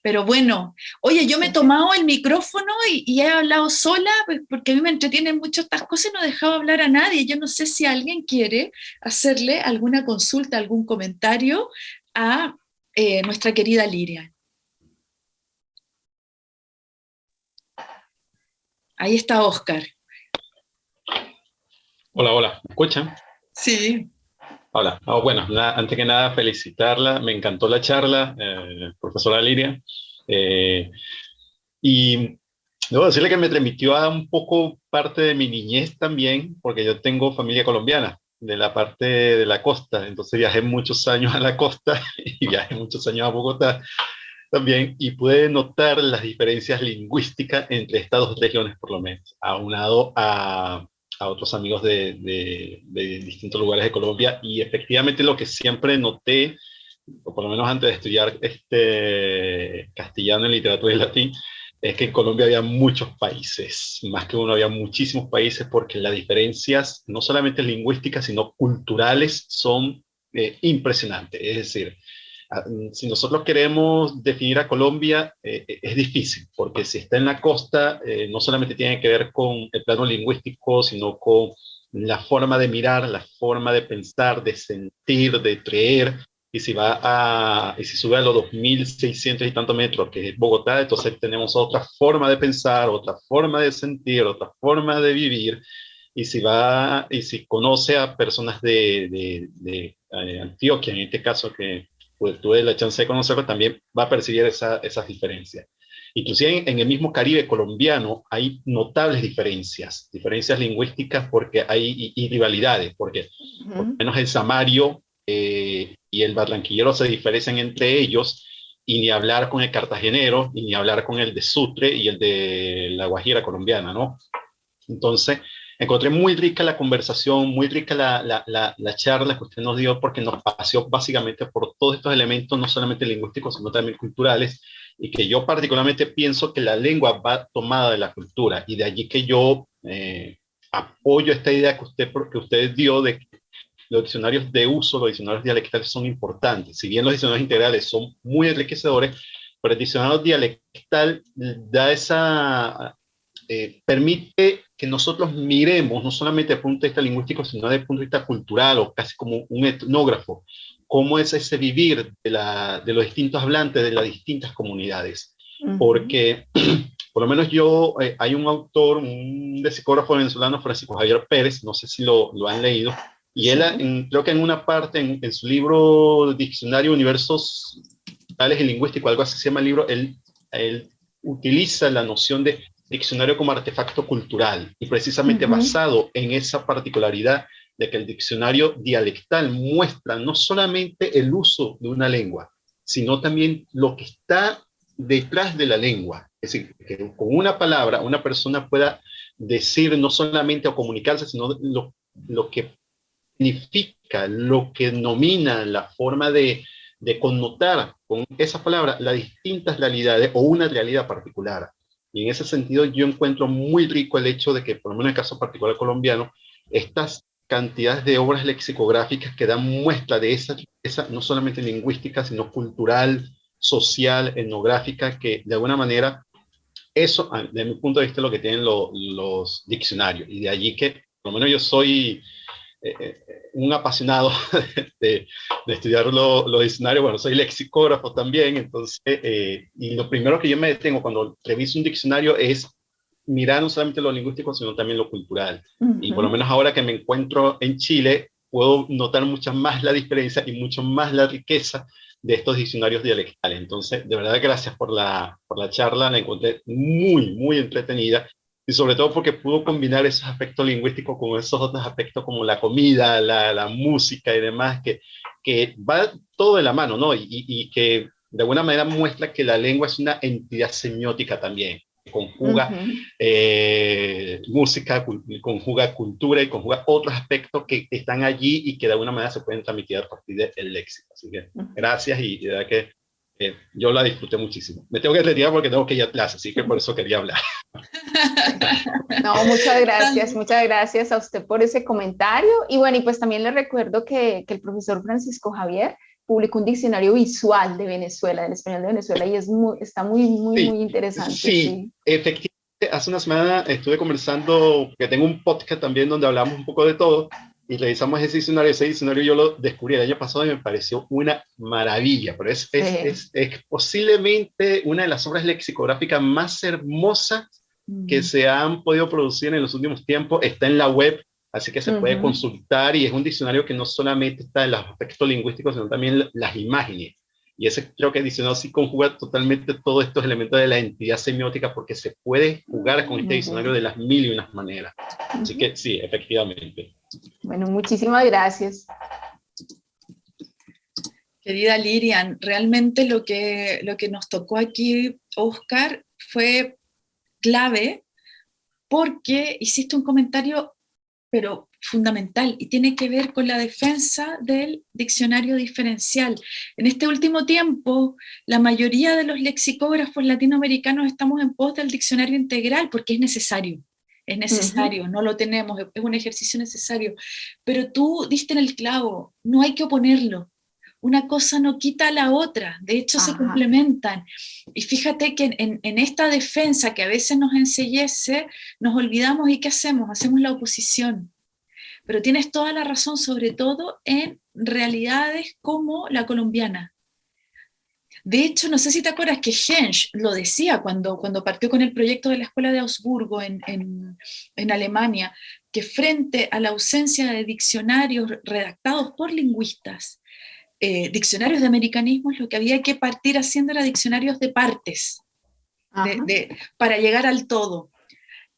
Pero bueno, oye, yo me he tomado el micrófono y, he hablado sola, pues, porque a mí me entretienen mucho estas cosas y no he dejado hablar a nadie. Yo no sé si alguien quiere hacerle alguna consulta, algún comentario a eh, nuestra querida Liria. Ahí está Oscar. Hola, hola. ¿Me escuchan? Sí. Hola, oh, bueno, antes que nada felicitarla, me encantó la charla, eh, profesora Liria, eh, y debo decirle que me remitió a un poco parte de mi niñez también, porque yo tengo familia colombiana, de la parte de la costa, entonces viajé muchos años a la costa y viajé muchos años a Bogotá también, y pude notar las diferencias lingüísticas entre estas dos regiones por lo menos, aunado a a otros amigos de, de, distintos lugares de Colombia y efectivamente lo que siempre noté, o por lo menos antes de estudiar este castellano en literatura y latín, es que en Colombia había muchos países, más que uno, había muchísimos países porque las diferencias, no solamente lingüísticas, sino culturales, son eh, impresionantes. Es decir, si nosotros queremos definir a Colombia, eh, eh, es difícil, porque si está en la costa, eh, no solamente tiene que ver con el plano lingüístico, sino con la forma de mirar, la forma de pensar, de sentir, de creer, y si va a, y si sube a los 2.600 y tantos metros, que es Bogotá, entonces tenemos otra forma de pensar, otra forma de sentir, otra forma de vivir, y si va, y si conoce a personas de, de, de Antioquia, en este caso que pues tuve la chance de conocerlo, también va a percibir esa, esas diferencias. Inclusive en, el mismo Caribe colombiano hay notables diferencias, diferencias lingüísticas porque hay y, rivalidades, porque por lo menos el samario eh, y el barranquillero se diferencian entre ellos y ni hablar con el cartagenero, y ni hablar con el de Sutre y el de la Guajira colombiana, ¿no? Entonces, encontré muy rica la conversación, muy rica la, la, la, charla que usted nos dio, porque nos paseó básicamente por todos estos elementos, no solamente lingüísticos, sino también culturales, y que yo particularmente pienso que la lengua va tomada de la cultura, y de allí que yo eh, apoyo esta idea que usted, que usted dio de que los diccionarios de uso, los diccionarios dialectales son importantes. Si bien los diccionarios integrales son muy enriquecedores, pero el diccionario dialectal da esa, eh, permite que nosotros miremos, no solamente desde el punto de vista lingüístico, sino desde el punto de vista cultural o casi como un etnógrafo, cómo es ese vivir de, la, de los distintos hablantes de las distintas comunidades. Porque, por lo menos yo, eh, hay un autor, un lexicógrafo venezolano, Francisco Javier Pérez, no sé si lo, lo han leído, y él, creo que en una parte, en, su libro Diccionario Universos Tales y Lingüístico, algo así se llama el libro, él, él utiliza la noción de diccionario como artefacto cultural y precisamente basado en esa particularidad de que el diccionario dialectal muestra no solamente el uso de una lengua, sino también lo que está detrás de la lengua. Es decir, que con una palabra una persona pueda decir no solamente o comunicarse, sino lo, lo que significa, lo que nomina la forma de, de connotar con esa palabra las distintas realidades o una realidad particular. Y en ese sentido yo encuentro muy rico el hecho de que, por lo menos en el caso particular colombiano, estas cantidades de obras lexicográficas que dan muestra de esa esa no solamente lingüística, sino cultural, social, etnográfica, que de alguna manera eso, desde mi punto de vista, es lo que tienen los diccionarios. Y de allí que, por lo menos yo soy eh, eh, un apasionado de, estudiar los diccionarios, bueno, soy lexicógrafo también, entonces, eh, y lo primero que yo me detengo cuando reviso un diccionario es mirar no solamente lo lingüístico, sino también lo cultural. Y por lo menos ahora que me encuentro en Chile, puedo notar mucho más la diferencia y mucho más la riqueza de estos diccionarios dialectales. Entonces, de verdad, gracias por la, por la charla, la encontré muy, muy entretenida y sobre todo porque pudo combinar esos aspectos lingüísticos con esos otros aspectos como la comida, la, la música y demás, que, que va todo de la mano, ¿no? Y, y, que de alguna manera muestra que la lengua es una entidad semiótica también conjuga eh, música, conjuga cultura y conjuga otros aspectos que están allí y que de alguna manera se pueden transmitir a partir del léxico. Así que gracias y de verdad que yo la disfruté muchísimo. Me tengo que retirar porque tengo que ir a clase, así que por eso quería hablar. No, muchas gracias, muchas gracias a usted por ese comentario. Y bueno, y pues también le recuerdo que, que el profesor Francisco Javier publicó un diccionario visual de Venezuela, del español de Venezuela, y es muy, está muy, muy, muy interesante. Sí, efectivamente. Hace una semana estuve conversando, que tengo un podcast también donde hablamos un poco de todo, y revisamos ese diccionario. Ese diccionario yo lo descubrí el año pasado y me pareció una maravilla, pero es, es, es, posiblemente una de las obras lexicográficas más hermosas que se han podido producir en los últimos tiempos. Está en la web Así que se puede consultar y es un diccionario que no solamente está en los aspectos lingüísticos, sino también las imágenes. Y ese creo que el diccionario sí conjuga totalmente todos estos elementos de la entidad semiótica porque se puede jugar con este diccionario de las mil y unas maneras. Así que sí, efectivamente. Bueno, muchísimas gracias. Querida Lirian, realmente lo que, lo que nos tocó aquí, Oscar, fue clave porque hiciste un comentario pero fundamental, y tiene que ver con la defensa del diccionario diferencial. En este último tiempo, la mayoría de los lexicógrafos latinoamericanos estamos en pos del diccionario integral porque es necesario. Es necesario, no lo tenemos, es un ejercicio necesario. Pero tú diste en el clavo, no hay que oponerlo, una cosa no quita a la otra, de hecho se complementan. Y fíjate que en, en, esta defensa que a veces nos ensellece, nos olvidamos y ¿qué hacemos? Hacemos la oposición. Pero tienes toda la razón, sobre todo en realidades como la colombiana. De hecho, no sé si te acuerdas que Hensch lo decía cuando, cuando partió con el proyecto de la Escuela de Augsburgo en, en, en Alemania, que frente a la ausencia de diccionarios redactados por lingüistas, eh, diccionarios de americanismos, lo que había que partir haciendo era diccionarios de partes, para llegar al todo.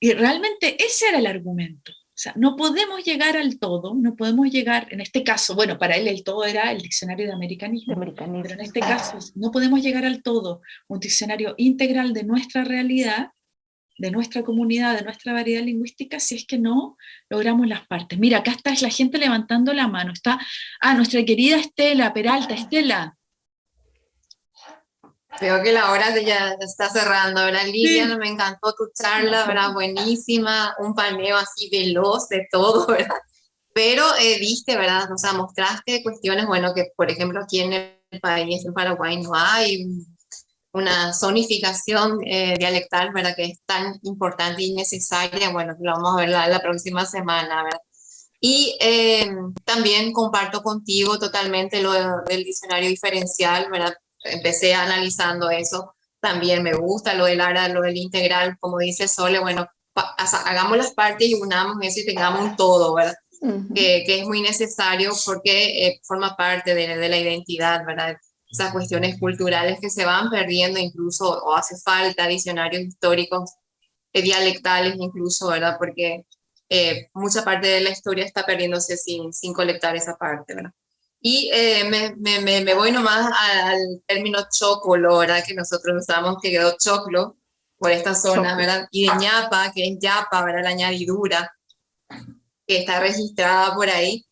Y realmente ese era el argumento. O sea, no podemos llegar al todo, no podemos llegar, en este caso, bueno, para él el todo era el diccionario de americanismo, americanismo. pero en este caso no podemos llegar al todo, un diccionario integral de nuestra realidad, de nuestra comunidad, de nuestra variedad lingüística, si es que no logramos las partes. Mira, acá está la gente levantando la mano. Está, ah, nuestra querida Estela Peralta. Estela. Veo que la hora ya está cerrando, ¿verdad, Lilian? Me encantó tu charla, ¿verdad? Buenísima, un paneo así veloz de todo, ¿verdad? Pero eh, viste, ¿verdad? O sea, mostraste cuestiones, bueno, que por ejemplo aquí en el país, en Paraguay, no hay una zonificación eh, dialectal, ¿verdad? Que es tan importante y necesaria, bueno, lo vamos a ver la, próxima semana, ¿verdad? Y eh, también comparto contigo totalmente lo del diccionario diferencial, ¿verdad? Empecé analizando eso, también me gusta lo del ARA, lo del integral, como dice Sole, bueno, hagamos las partes y unamos eso y tengamos un todo, ¿verdad? que, que, es muy necesario porque eh, forma parte de, de, la identidad, ¿verdad? esas cuestiones culturales que se van perdiendo incluso, o hace falta diccionarios históricos, eh, dialectales incluso, ¿verdad? Porque eh, mucha parte de la historia está perdiéndose sin, sin colectar esa parte, ¿verdad? Y eh, me, me, me, voy nomás al término chocolo, ¿verdad? Que nosotros usamos, que quedó choclo por esta zona, ¿verdad? Y de ñapa, que es yapa, ¿verdad? La añadidura, que está registrada por ahí.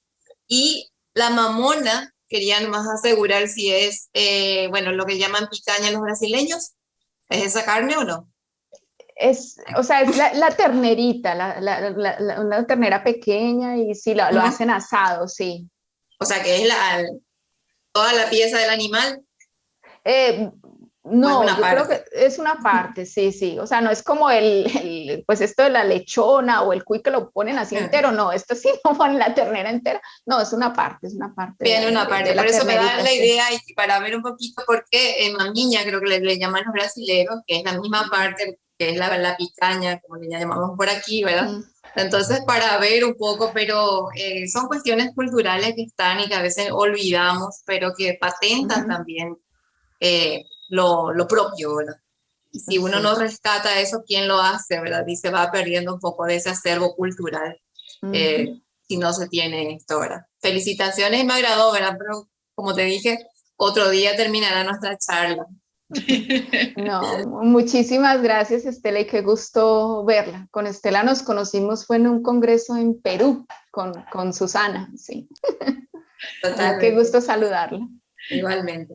Y la mamona, querían más asegurar si es, eh, bueno, lo que llaman picaña los brasileños. ¿Es esa carne o no? Es, o sea, es la, ternerita, la, la, una ternera pequeña y sí, lo, lo hacen asado, sí. O sea, que es la, toda la pieza del animal. Eh, no, yo creo que es una parte, sí, sí. O sea, no es como el, pues esto de la lechona o el cuy que lo ponen así entero, no, esto sí no ponen la ternera entera, no, es una parte, es una parte. Bien, una parte, por eso me da la idea y para ver un poquito por qué en mamiña creo que le, llaman los brasileños, que es la misma parte, que es la, la picaña, como le llamamos por aquí, ¿verdad? Entonces, para ver un poco, pero eh, son cuestiones culturales que están y que a veces olvidamos, pero que patentan también. Eh, lo, lo propio, ¿verdad? Y si uno no rescata eso, ¿quién lo hace, verdad? Y se va perdiendo un poco de ese acervo cultural eh, si no se tiene esto, ¿verdad? Felicitaciones, me agradó, ¿verdad? Pero como te dije, otro día terminará nuestra charla. No, muchísimas gracias Estela y qué gusto verla. Con Estela nos conocimos, fue en un congreso en Perú con, con Susana, sí. Qué gusto saludarla. Igualmente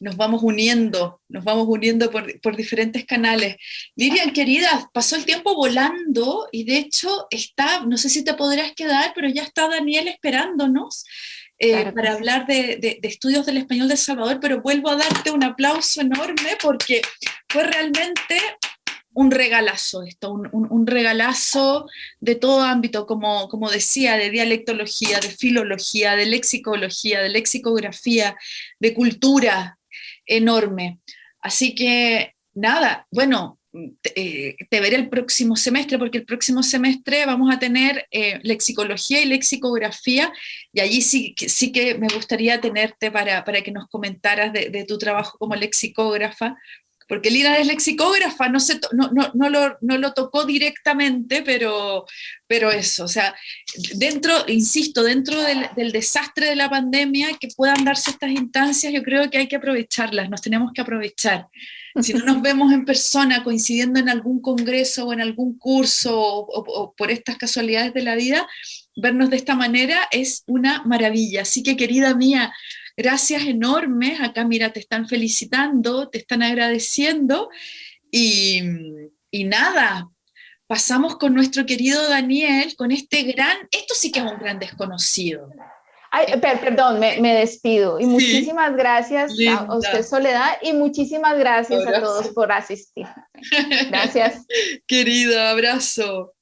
nos vamos uniendo, nos vamos uniendo por, diferentes canales. Lilian, querida, pasó el tiempo volando y de hecho está, no sé si te podrás quedar, pero ya está Daniel esperándonos eh, para hablar de, estudios del español de Salvador, pero vuelvo a darte un aplauso enorme porque fue realmente un regalazo esto, un, regalazo de todo ámbito, como, como decía, de dialectología, de filología, de lexicología, de lexicografía, de cultura, enorme. Así que nada, bueno, te, eh, veré el próximo semestre, porque el próximo semestre vamos a tener eh, lexicología y lexicografía, y allí sí, sí que me gustaría tenerte para, para que nos comentaras de, de, tu trabajo como lexicógrafa, porque Lina es lexicógrafa, no, se no, no, no, lo, no, lo, tocó directamente, pero, pero eso, o sea, dentro, insisto, dentro del, del, desastre de la pandemia, que puedan darse estas instancias, yo creo que hay que aprovecharlas, nos tenemos que aprovechar. Si no nos vemos en persona coincidiendo en algún congreso o en algún curso o, por estas casualidades de la vida, vernos de esta manera es una maravilla. Así que querida mía, gracias enormes, acá mira, te están felicitando, te están agradeciendo y, nada, pasamos con nuestro querido Daniel, con este gran, esto sí que es un gran desconocido. Ay, perdón, me, despido. Y muchísimas gracias a usted, Soledad, y muchísimas gracias a todos por asistir. Gracias. Querido, abrazo.